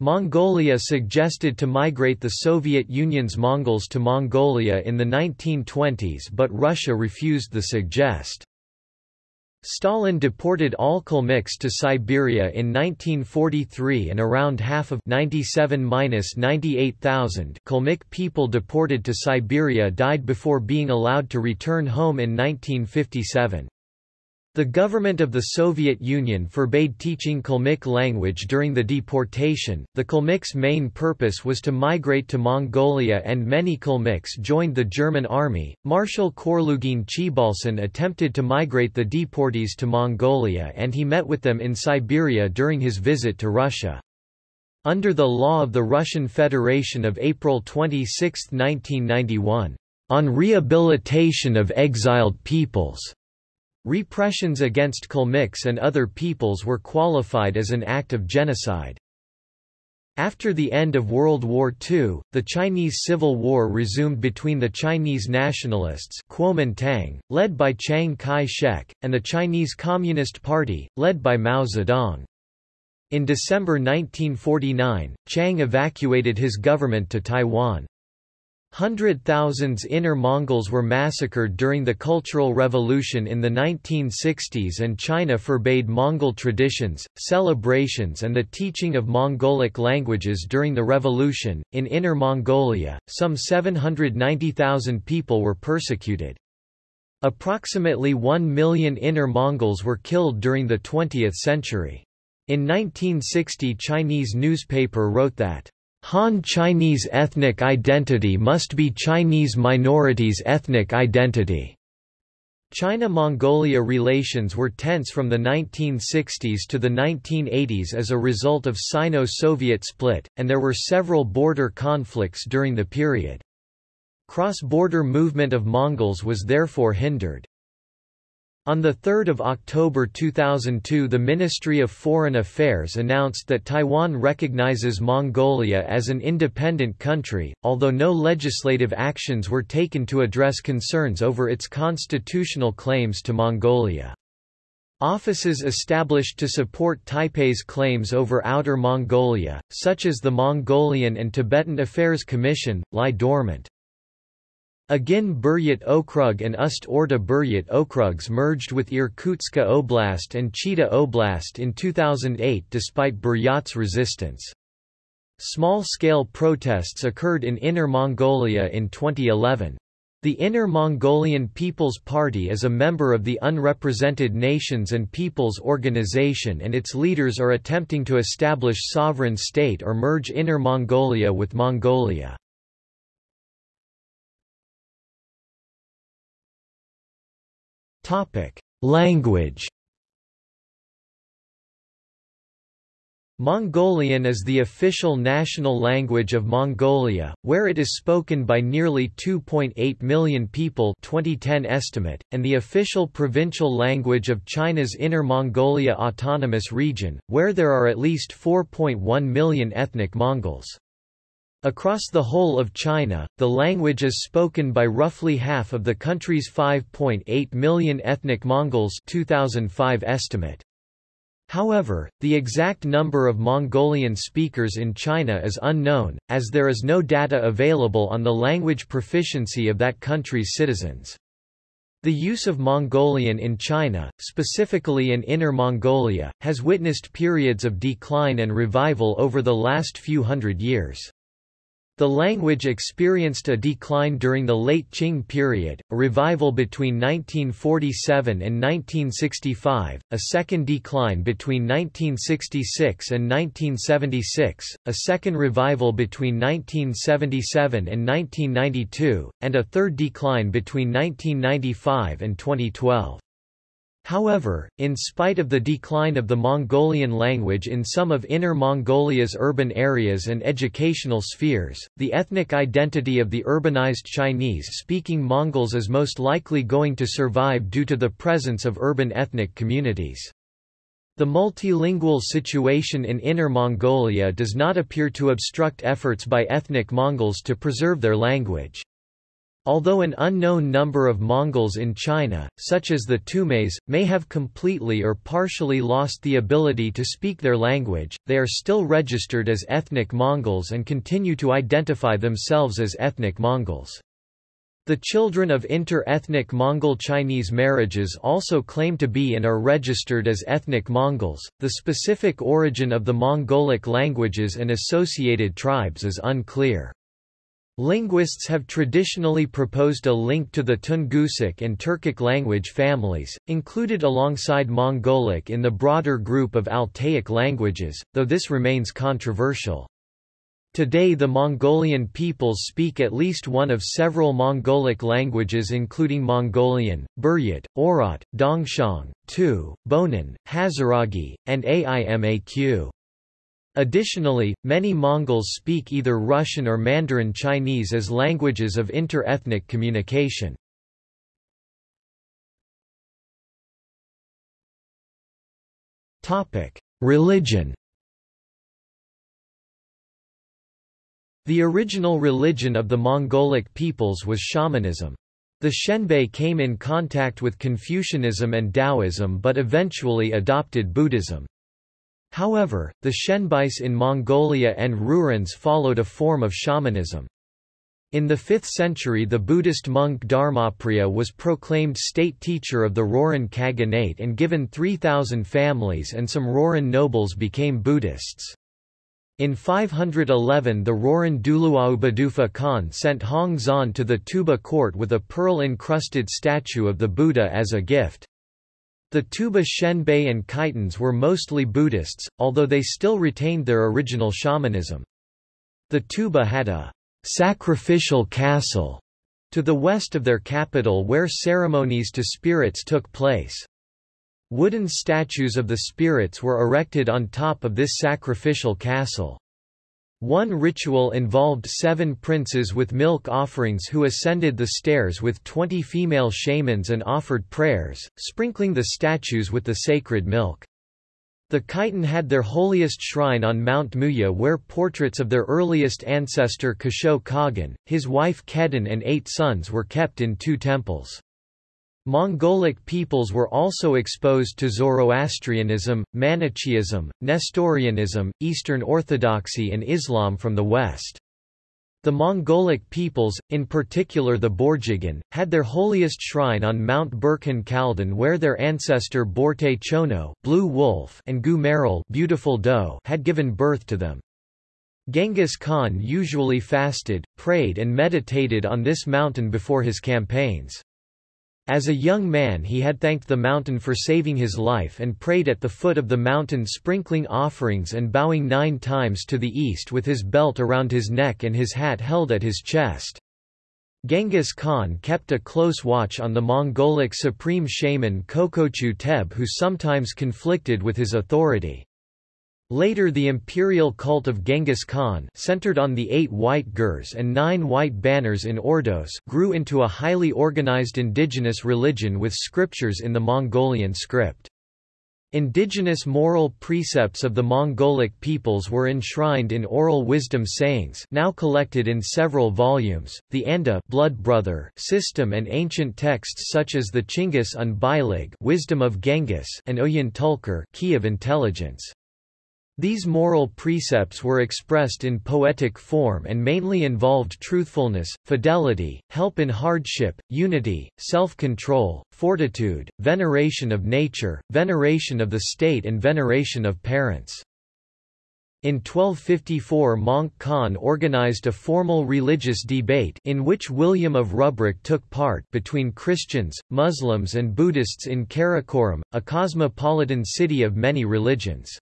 Mongolia suggested to migrate the Soviet Union's Mongols to Mongolia in the 1920s but Russia refused the suggest. Stalin deported all Kalmyks to Siberia in 1943 and around half of 97-98,000 Kalmyk people deported to Siberia died before being allowed to return home in 1957. The government of the Soviet Union forbade teaching Kalmyk language during the deportation. The Kalmyks' main purpose was to migrate to Mongolia, and many Kalmyks joined the German army. Marshal Khorloogiin Choibalsan attempted to migrate the deportees to Mongolia, and he met with them in Siberia during his visit to Russia. Under the law of the Russian Federation of April 26, 1991, on rehabilitation of exiled peoples Repressions against Kalmyks and other peoples were qualified as an act of genocide. After the end of World War II, the Chinese Civil War resumed between the Chinese nationalists Kuomintang, led by Chiang Kai-shek, and the Chinese Communist Party, led by Mao Zedong. In December 1949, Chiang evacuated his government to Taiwan. Hundred thousands Inner Mongols were massacred during the Cultural Revolution in the 1960s and China forbade Mongol traditions, celebrations and the teaching of Mongolic languages during the revolution. In Inner Mongolia, some 790,000 people were persecuted. Approximately 1 million Inner Mongols were killed during the 20th century. In 1960 Chinese newspaper wrote that Han Chinese ethnic identity must be Chinese minorities' ethnic identity. China-Mongolia relations were tense from the 1960s to the 1980s as a result of Sino-Soviet split, and there were several border conflicts during the period. Cross-border movement of Mongols was therefore hindered. On 3 October 2002 the Ministry of Foreign Affairs announced that Taiwan recognizes Mongolia as an independent country, although no legislative actions were taken to address concerns over its constitutional claims to Mongolia. Offices established to support Taipei's claims over Outer Mongolia, such as the Mongolian and Tibetan Affairs Commission, lie dormant. Agin Buryat Okrug and Ust Orda Buryat Okrugs merged with Irkutsk Oblast and Chita Oblast in 2008 despite Buryat's resistance. Small-scale protests occurred in Inner Mongolia in 2011. The Inner Mongolian People's Party is a member of the Unrepresented Nations and Peoples Organization and its leaders are attempting to establish sovereign state or merge Inner Mongolia with Mongolia. Language Mongolian is the official national language of Mongolia, where it is spoken by nearly 2.8 million people 2010 estimate, and the official provincial language of China's Inner Mongolia Autonomous Region, where there are at least 4.1 million ethnic Mongols. Across the whole of China, the language is spoken by roughly half of the country's 5.8 million ethnic Mongols 2005 estimate. However, the exact number of Mongolian speakers in China is unknown, as there is no data available on the language proficiency of that country's citizens. The use of Mongolian in China, specifically in Inner Mongolia, has witnessed periods of decline and revival over the last few hundred years. The language experienced a decline during the late Qing period, a revival between 1947 and 1965, a second decline between 1966 and 1976, a second revival between 1977 and 1992, and a third decline between 1995 and 2012. However, in spite of the decline of the Mongolian language in some of Inner Mongolia's urban areas and educational spheres, the ethnic identity of the urbanized Chinese-speaking Mongols is most likely going to survive due to the presence of urban ethnic communities. The multilingual situation in Inner Mongolia does not appear to obstruct efforts by ethnic Mongols to preserve their language. Although an unknown number of Mongols in China, such as the Tumes, may have completely or partially lost the ability to speak their language, they are still registered as ethnic Mongols and continue to identify themselves as ethnic Mongols. The children of inter-ethnic Mongol-Chinese marriages also claim to be and are registered as ethnic Mongols. The specific origin of the Mongolic languages and associated tribes is unclear. Linguists have traditionally proposed a link to the Tungusic and Turkic language families, included alongside Mongolic in the broader group of Altaic languages, though this remains controversial. Today the Mongolian peoples speak at least one of several Mongolic languages including Mongolian, Buryat, Oirat, Dongxiang, Tu, Bonan, Hazaragi, and Aimaq. Additionally, many Mongols speak either Russian or Mandarin Chinese as languages of inter-ethnic communication. Religion The original religion of the Mongolic peoples was shamanism. The Xianbei came in contact with Confucianism and Taoism but eventually adopted Buddhism. However, the Xianbeis in Mongolia and Rourans followed a form of shamanism. In the 5th century the Buddhist monk Dharmapriya was proclaimed state teacher of the Rouran Khaganate and given 3,000 families and some Rouran nobles became Buddhists. In 511 the Rouran Duluaubadufa Khan sent Hong Xuan to the Tuoba court with a pearl-encrusted statue of the Buddha as a gift. The Tuoba Xianbei and Khitans were mostly Buddhists, although they still retained their original shamanism. The Tuoba had a sacrificial castle to the west of their capital where ceremonies to spirits took place. Wooden statues of the spirits were erected on top of this sacrificial castle. One ritual involved seven princes with milk offerings who ascended the stairs with twenty female shamans and offered prayers, sprinkling the statues with the sacred milk. The Khitan had their holiest shrine on Mount Muya where portraits of their earliest ancestor Kasho Kagan, his wife Kedin and eight sons were kept in two temples. Mongolic peoples were also exposed to Zoroastrianism, Manichaeism, Nestorianism, Eastern Orthodoxy and Islam from the west. The Mongolic peoples, in particular the Borjigin, had their holiest shrine on Mount Burkhan Khaldun where their ancestor Borte Chono Blue Wolf and Gua Maral Beautiful Doe had given birth to them. Genghis Khan usually fasted, prayed and meditated on this mountain before his campaigns. As a young man he had thanked the mountain for saving his life and prayed at the foot of the mountain sprinkling offerings and bowing nine times to the east with his belt around his neck and his hat held at his chest. Genghis Khan kept a close watch on the Mongolic supreme shaman Kokochu Teb who sometimes conflicted with his authority. Later the imperial cult of Genghis Khan centered on the eight white gurs and nine white banners in Ordos grew into a highly organized indigenous religion with scriptures in the Mongolian script. Indigenous moral precepts of the Mongolic peoples were enshrined in oral wisdom sayings now collected in several volumes, the Anda blood brother system and ancient texts such as the Chinggis un Bilig wisdom of Genghis and Oyin Tulkur key of intelligence. These moral precepts were expressed in poetic form and mainly involved truthfulness, fidelity, help in hardship, unity, self-control, fortitude, veneration of nature, veneration of the state and veneration of parents. In 1254 Möngke Khan organized a formal religious debate in which William of Rubruck took part between Christians, Muslims and Buddhists in Karakoram, a cosmopolitan city of many religions.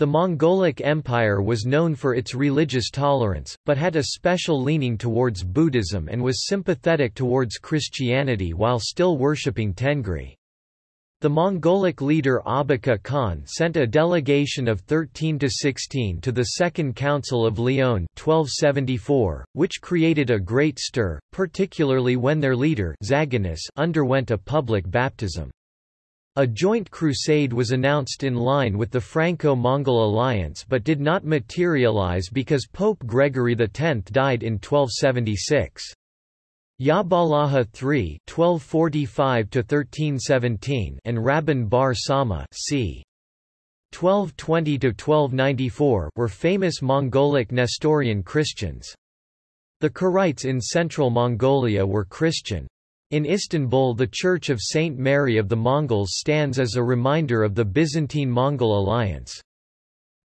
The Mongolic Empire was known for its religious tolerance, but had a special leaning towards Buddhism and was sympathetic towards Christianity while still worshipping Tengri. The Mongolic leader Abaka Khan sent a delegation of 13 to 16 to the Second Council of Lyon 1274, which created a great stir, particularly when their leader Zaganus underwent a public baptism. A joint crusade was announced in line with the Franco-Mongol alliance but did not materialize because Pope Gregory X died in 1276. Yahballaha III (1245–1317) and Rabban Bar Sauma c. 1220–1294 were famous Mongolic Nestorian Christians. The Keraites in central Mongolia were Christian. In Istanbul the Church of Saint Mary of the Mongols stands as a reminder of the Byzantine-Mongol alliance.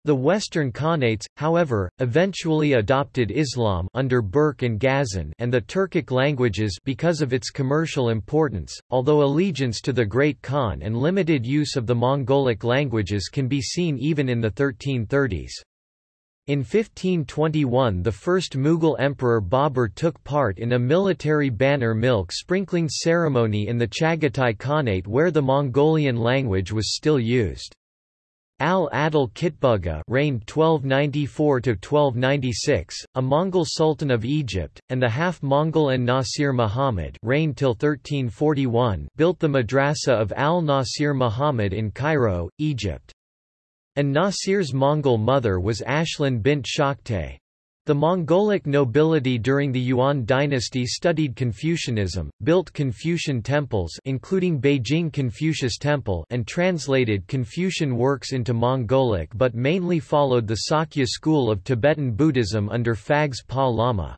The Western Khanates, however, eventually adopted Islam under Berke and Ghazan and the Turkic languages because of its commercial importance, although allegiance to the Great Khan and limited use of the Mongolic languages can be seen even in the 1330s. In 1521 the first Mughal emperor Babur took part in a military banner milk sprinkling ceremony in the Chagatai Khanate where the Mongolian language was still used. Al-Adil Kitbuga reigned 1294–1296, a Mongol sultan of Egypt, and the half-Mongol an-Nasir Muhammad reigned till 1341 built the madrasa of Al-Nasir Muhammad in Cairo, Egypt. An-Nasir's Mongol mother was Ashlan bint Shaktay. The Mongolic nobility during the Yuan dynasty studied Confucianism, built Confucian temples including Beijing Confucius Temple and translated Confucian works into Mongolic but mainly followed the Sakya school of Tibetan Buddhism under Phags Pa Lama.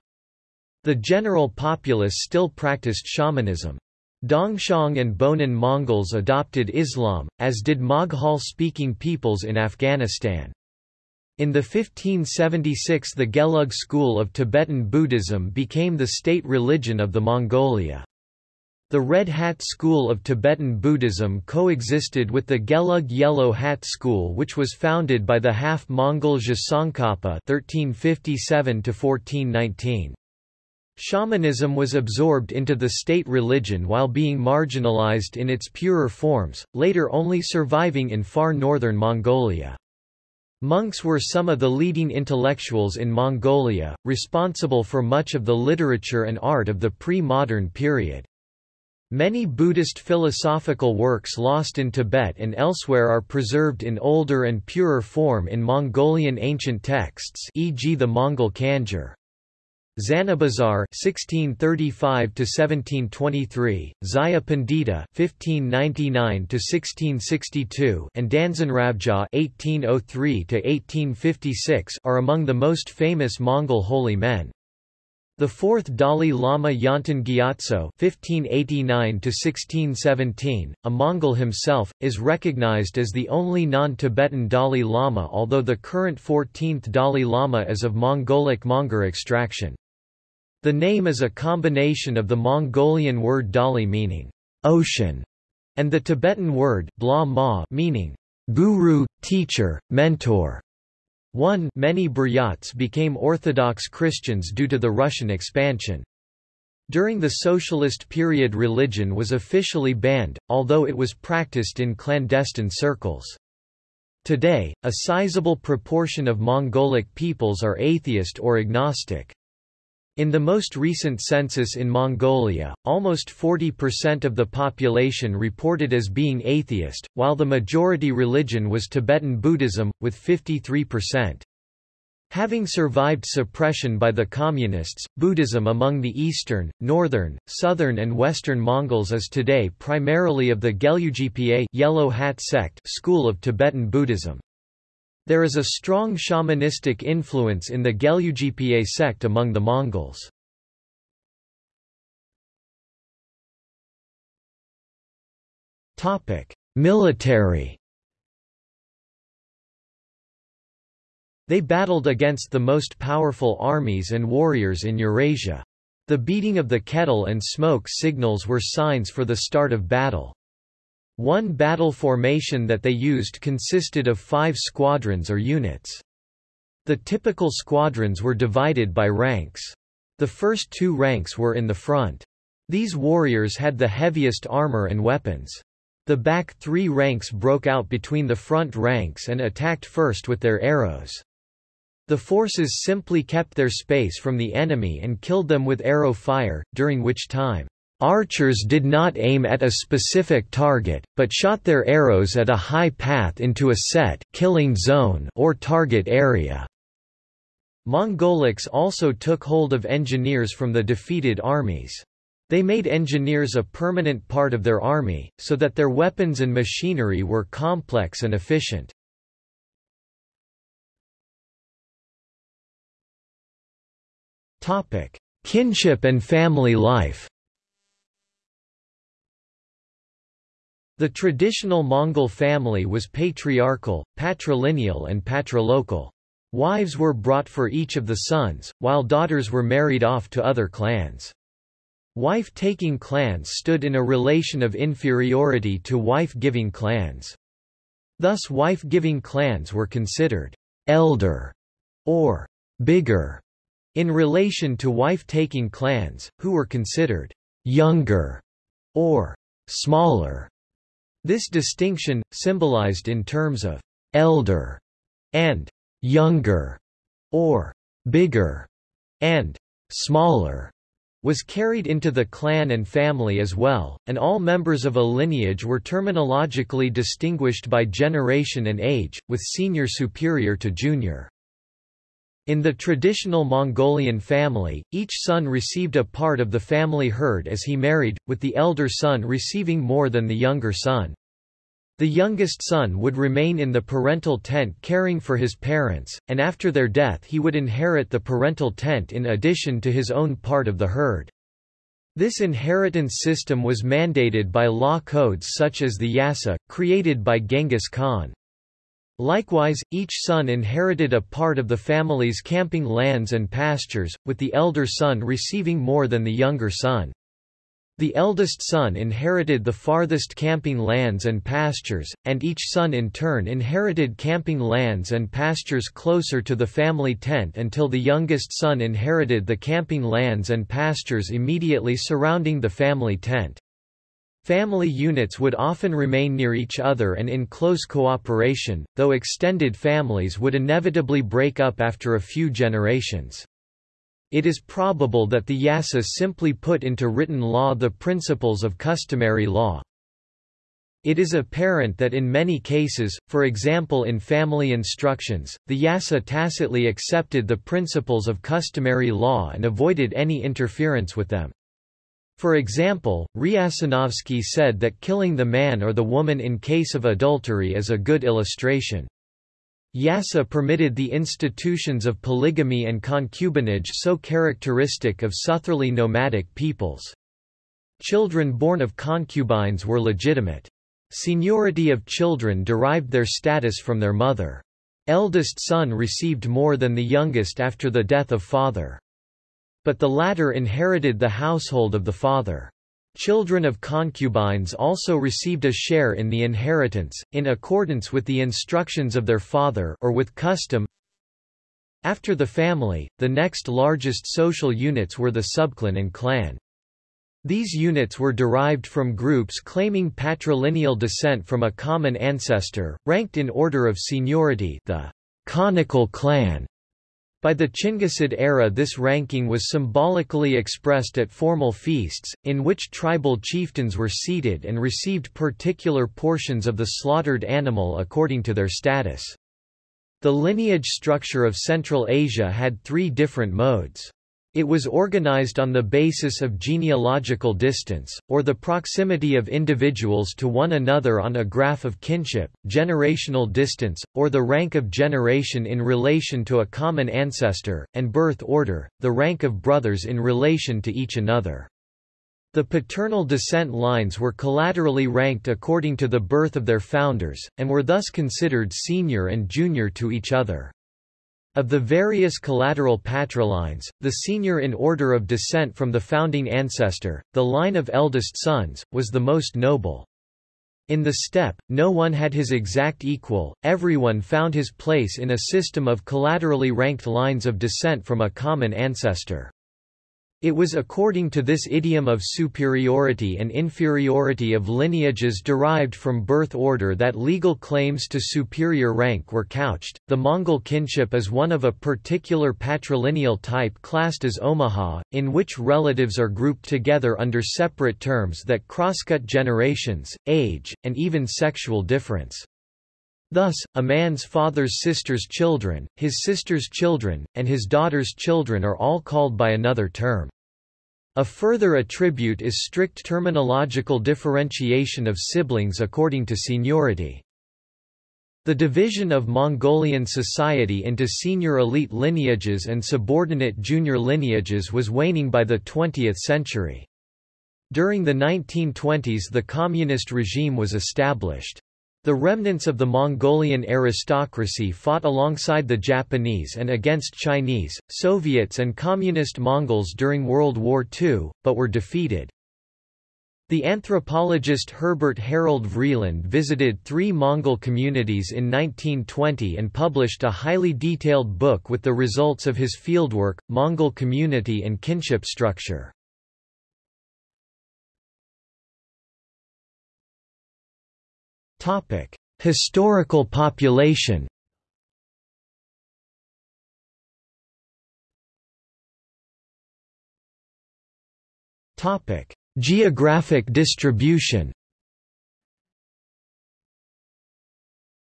The general populace still practiced shamanism. Dongxiang and Bonan Mongols adopted Islam, as did Moghul-speaking peoples in Afghanistan. In the 1576 the Gelug school of Tibetan Buddhism became the state religion of the Mongolia. The Red Hat school of Tibetan Buddhism coexisted with the Gelug Yellow Hat school which was founded by the half-Mongol Tsongkhapa 1357 1419. Shamanism was absorbed into the state religion while being marginalized in its purer forms, later only surviving in far northern Mongolia. Monks were some of the leading intellectuals in Mongolia, responsible for much of the literature and art of the pre-modern period. Many Buddhist philosophical works lost in Tibet and elsewhere are preserved in older and purer form in Mongolian ancient texts e.g. the Mongol Kanjur. Zanabazar (1635–1723), Zaya Pandita (1599–1662), and Danzanrabja (1803–1856) are among the most famous Mongol holy men. The fourth Dalai Lama Yonten Gyatso (1589–1617), a Mongol himself, is recognized as the only non-Tibetan Dalai Lama, although the current 14th Dalai Lama is of Mongolic Monguor extraction. The name is a combination of the Mongolian word dali meaning ocean and the Tibetan word bla ma meaning guru, teacher, mentor. 1 Many Buryats became Orthodox Christians due to the Russian expansion. During the socialist period religion was officially banned, although it was practiced in clandestine circles. Today, a sizable proportion of Mongolic peoples are atheist or agnostic. In the most recent census in Mongolia, almost 40% of the population reported as being atheist, while the majority religion was Tibetan Buddhism, with 53%. Having survived suppression by the Communists, Buddhism among the eastern, northern, southern and western Mongols is today primarily of the Gelugpa Yellow Hat sect school of Tibetan Buddhism. There is a strong shamanistic influence in the Gelugpa sect among the Mongols. Military They battled against the most powerful armies and warriors in Eurasia. The beating of the kettle and smoke signals were signs for the start of battle. One battle formation that they used consisted of five squadrons or units. The typical squadrons were divided by ranks. The first two ranks were in the front. These warriors had the heaviest armor and weapons. The back three ranks broke out between the front ranks and attacked first with their arrows. The forces simply kept their space from the enemy and killed them with arrow fire, during which time Archers did not aim at a specific target, but shot their arrows at a high path into a set killing zone or target area. Mongolics also took hold of engineers from the defeated armies. They made engineers a permanent part of their army, so that their weapons and machinery were complex and efficient. Kinship and family life The traditional Mongol family was patriarchal, patrilineal and patrilocal. Wives were brought for each of the sons, while daughters were married off to other clans. Wife-taking clans stood in a relation of inferiority to wife-giving clans. Thus wife-giving clans were considered elder or bigger in relation to wife-taking clans, who were considered younger or smaller. This distinction, symbolized in terms of elder and younger, or bigger and smaller, was carried into the clan and family as well, and all members of a lineage were terminologically distinguished by generation and age, with senior superior to junior. In the traditional Mongolian family, each son received a part of the family herd as he married, with the elder son receiving more than the younger son. The youngest son would remain in the parental tent caring for his parents, and after their death he would inherit the parental tent in addition to his own part of the herd. This inheritance system was mandated by law codes such as the Yasa, created by Genghis Khan. Likewise, each son inherited a part of the family's camping lands and pastures, with the elder son receiving more than the younger son. The eldest son inherited the farthest camping lands and pastures, and each son in turn inherited camping lands and pastures closer to the family tent until the youngest son inherited the camping lands and pastures immediately surrounding the family tent. Family units would often remain near each other and in close cooperation, though extended families would inevitably break up after a few generations. It is probable that the Yasa simply put into written law the principles of customary law. It is apparent that in many cases, for example in family instructions, the Yasa tacitly accepted the principles of customary law and avoided any interference with them. For example, Riasanovsky said that killing the man or the woman in case of adultery is a good illustration. Yasa permitted the institutions of polygamy and concubinage so characteristic of southerly nomadic peoples. Children born of concubines were legitimate. Seniority of children derived their status from their mother. Eldest son received more than the youngest after the death of father. But the latter inherited the household of the father. Children of concubines also received a share in the inheritance, in accordance with the instructions of their father or with custom. After the family, the next largest social units were the subclan and clan. These units were derived from groups claiming patrilineal descent from a common ancestor, ranked in order of seniority the conical clan, By the Chinggisid era this ranking was symbolically expressed at formal feasts, in which tribal chieftains were seated and received particular portions of the slaughtered animal according to their status. The lineage structure of Central Asia had three different modes. It was organized on the basis of genealogical distance, or the proximity of individuals to one another on a graph of kinship, generational distance, or the rank of generation in relation to a common ancestor, and birth order, the rank of brothers in relation to each another. The paternal descent lines were collaterally ranked according to the birth of their founders, and were thus considered senior and junior to each other. Of the various collateral patrilines, the senior in order of descent from the founding ancestor, the line of eldest sons, was the most noble. In the steppe, no one had his exact equal, everyone found his place in a system of collaterally ranked lines of descent from a common ancestor. It was according to this idiom of superiority and inferiority of lineages derived from birth order that legal claims to superior rank were couched. The Mongol kinship is one of a particular patrilineal type classed as Omaha, in which relatives are grouped together under separate terms that crosscut generations, age, and even sexual difference. Thus, a man's father's sister's children, his sister's children, and his daughter's children are all called by another term. A further attribute is strict terminological differentiation of siblings according to seniority. The division of Mongolian society into senior elite lineages and subordinate junior lineages was waning by the 20th century. During the 1920s the communist regime was established. The remnants of the Mongolian aristocracy fought alongside the Japanese and against Chinese, Soviets and Communist Mongols during World War II, but were defeated. The anthropologist Herbert Harold Vreeland visited three Mongol communities in 1920 and published a highly detailed book with the results of his fieldwork, Mongol Community and Kinship Structure. Topic: Historical population. Topic: Geographic distribution.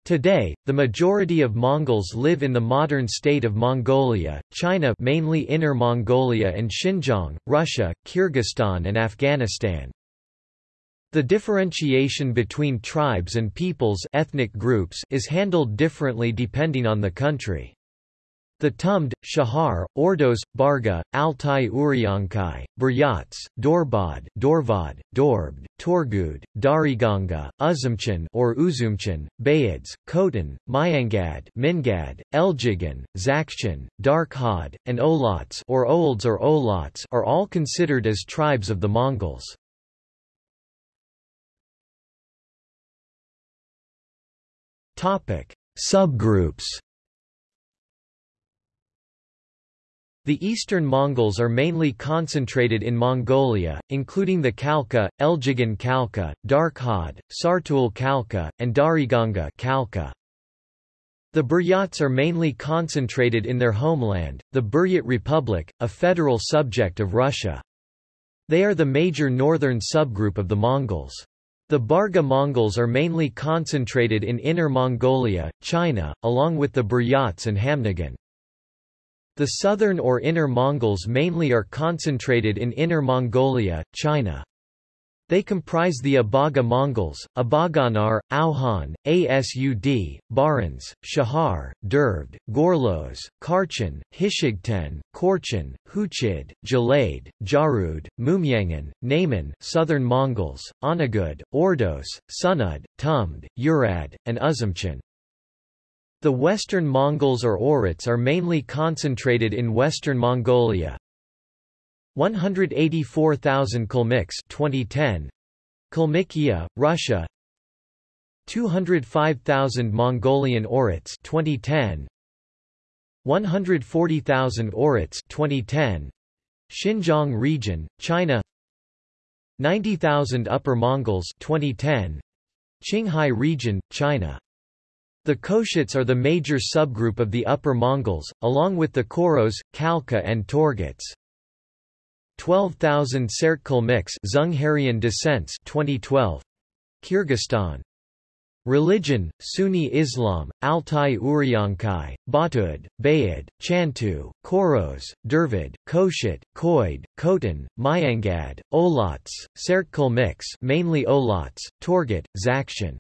Today, the majority of Mongols live in the modern state of Mongolia, China mainly Inner Mongolia and Xinjiang, Russia, Kyrgyzstan and Afghanistan. The differentiation between tribes and peoples ethnic groups is handled differently depending on the country. The Tumd, Shahar, Ordos, Barga, Altai Uryankai, Buryats, Dorbad, Dorvad, Dorbd, Torgud, Dariganga, Uzumchan or Uzumchan, Bayads, Khotan, Myangad, Mingad, Eljigan, Zakshan, Darkhad, and Olats or Olds or Olats are all considered as tribes of the Mongols. Topic: Subgroups. The eastern Mongols are mainly concentrated in Mongolia, including the Khalkha, Eljigan Khalkha, Darkhad, Sartul Khalkha, and Dariganga Khalkha. The Buryats are mainly concentrated in their homeland, the Buryat Republic, a federal subject of Russia. They are the major northern subgroup of the Mongols. The Barga Mongols are mainly concentrated in Inner Mongolia, China, along with the Buryats and Khamnigan. The southern or Inner Mongols mainly are concentrated in Inner Mongolia, China. They comprise the Abaga Mongols, Abaganar, Auhan, Asud, Barans, Shahar, Dervd, Gorlos, Karchan, Hishigten, Korchan, Huchid, Jalade, Jarud, Mumyangan, Naiman, Southern Mongols, Onagud, Ordos, Sunud, Tumd, Urad, and Uzumchan. The Western Mongols or Oirats are mainly concentrated in Western Mongolia, 184,000 Kalmyks 2010 Kalmykia, Russia. 205,000 Mongolian Oirats 2010 140,000 Oirats 2010 Xinjiang region China. 90,000 Upper Mongols 2010 Qinghai region China. The Koshits are the major subgroup of the Upper Mongols, along with the Koros, Khalkha and Torguts. 12,000 Sertkulmix Dzungarian descents 2012 Kyrgyzstan Religion, Sunni Islam, Altai Uryankai, Batud, Bayid, Chantu, Koros, Dervid, Koshit, Koid, Khotan, Myangad, Olats, Sertkulmix mainly Olats, Torgut, Zakshan.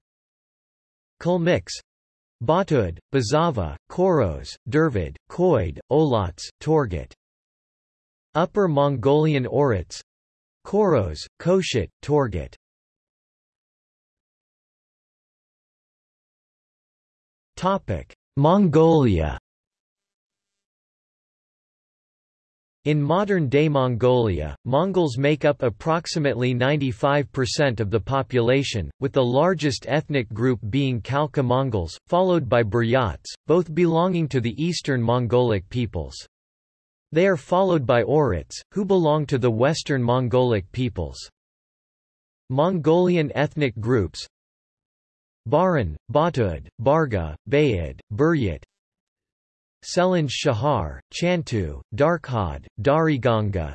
Kulmix Batud, Bazava, Koros, Dervid, Koid, Olats, Torgut. Upper Mongolian Oirats Koros, Koshit, Torgut Mongolia In modern-day Mongolia, Mongols make up approximately 95% of the population, with the largest ethnic group being Khalkha Mongols, followed by Buryats, both belonging to the Eastern Mongolic peoples. They are followed by Oirats, who belong to the Western Mongolic peoples. Mongolian ethnic groups Baran, Batud, Barga, Bayid, Buryat Selenj Shahar, Chantu, Darkhad, Dariganga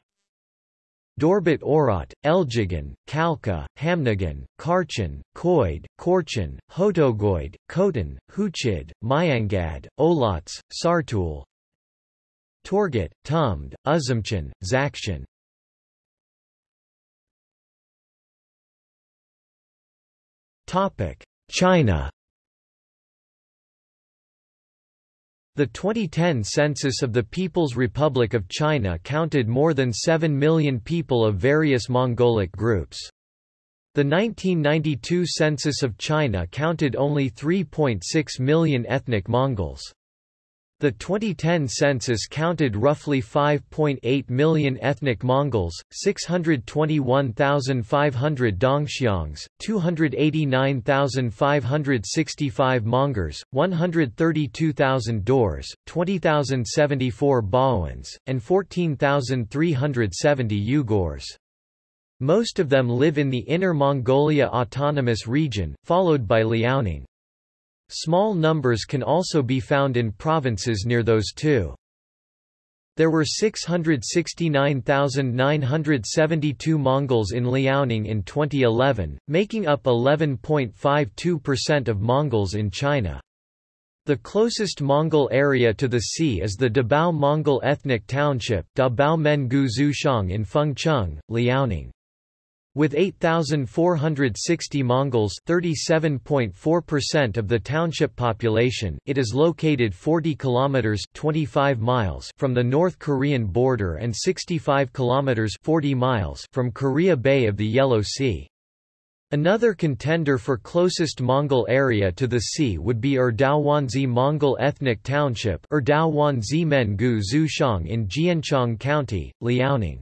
Dorbat Oirat, Eljigan, Khalkha, Khamnigan, Kharchin, Koid, Korchin, Hotogoid, Khotan, Huchid, Myangad, Olats, Sartul Torgut, Tumd, Uzumchan, Zakshan China The 2010 census of the People's Republic of China counted more than 7 million people of various Mongolic groups. The 1992 census of China counted only 3.6 million ethnic Mongols. The 2010 census counted roughly 5.8 million ethnic Mongols, 621,500 Dongxiangs, 289,565 Monguors, 132,000 Daurs, 20,074 Baoans, and 14,370 Yugurs. Most of them live in the Inner Mongolia Autonomous Region, followed by Liaoning. Small numbers can also be found in provinces near those two. There were 669,972 Mongols in Liaoning in 2011, making up 11.52% of Mongols in China. The closest Mongol area to the sea is the Dabao Mongol Ethnic Township Dabao Menggu Zuxiang in Fengcheng, Liaoning. With 8,460 Mongols 37.4% of the township population, it is located 40 kilometers 25 miles from the North Korean border and 65 kilometers 40 miles from Korea Bay of the Yellow Sea. Another contender for closest Mongol area to the sea would be Erdaowanzi Mongol Ethnic Township Erdaowanzi Menggu Zuxiang in Jianchang County, Liaoning.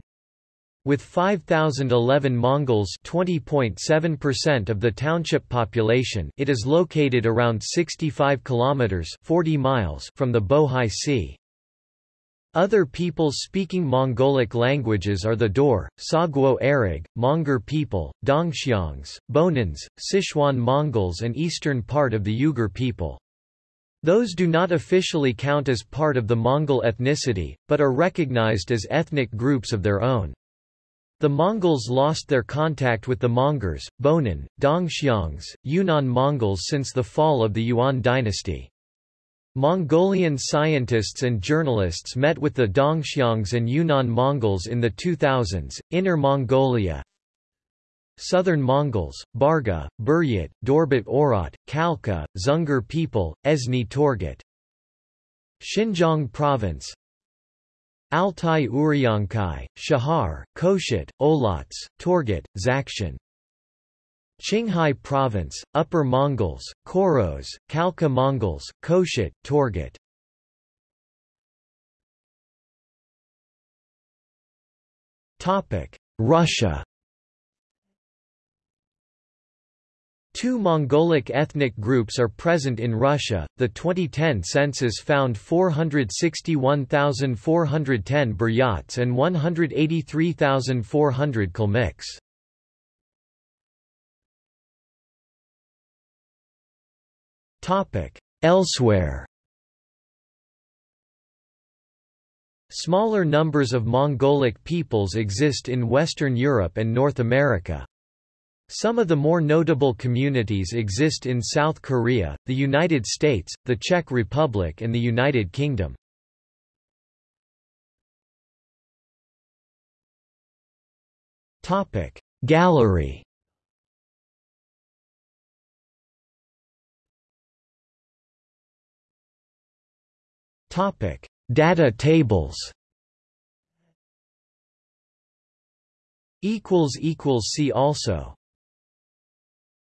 With 5,011 Mongols 20.7% of the township population it is located around 65 kilometers 40 miles from the Bohai Sea. Other peoples speaking Mongolic languages are the Daur, Saguo Arag, Monguor people, Dongxiangs, Bonans, Sichuan Mongols and eastern part of the Yugur people. Those do not officially count as part of the Mongol ethnicity, but are recognized as ethnic groups of their own. The Mongols lost their contact with the Mongols, Bonan, Dongxiangs, Yunnan Mongols since the fall of the Yuan dynasty. Mongolian scientists and journalists met with the Dongxiangs and Yunnan Mongols in the 2000s. Inner Mongolia Southern Mongols, Barga, Buryat, Dorbat Oirat, Khalkha, Dzungar people, Esni Torgut. Xinjiang Province Altai Uryankai, Shahar, Koshet, Olats, Torgut, Zakshan. Qinghai Province, Upper Mongols, Koros, Khalkha Mongols, Koshet, Torgut. Russia Two Mongolic ethnic groups are present in Russia. The 2010 census found 461,410 Buryats and 183,400 Kalmyks. Topic: Elsewhere Smaller numbers of Mongolic peoples exist in Western Europe and North America. Some of the more notable communities exist in South Korea, the United States, the Czech Republic and the United Kingdom. Gallery Data tables See also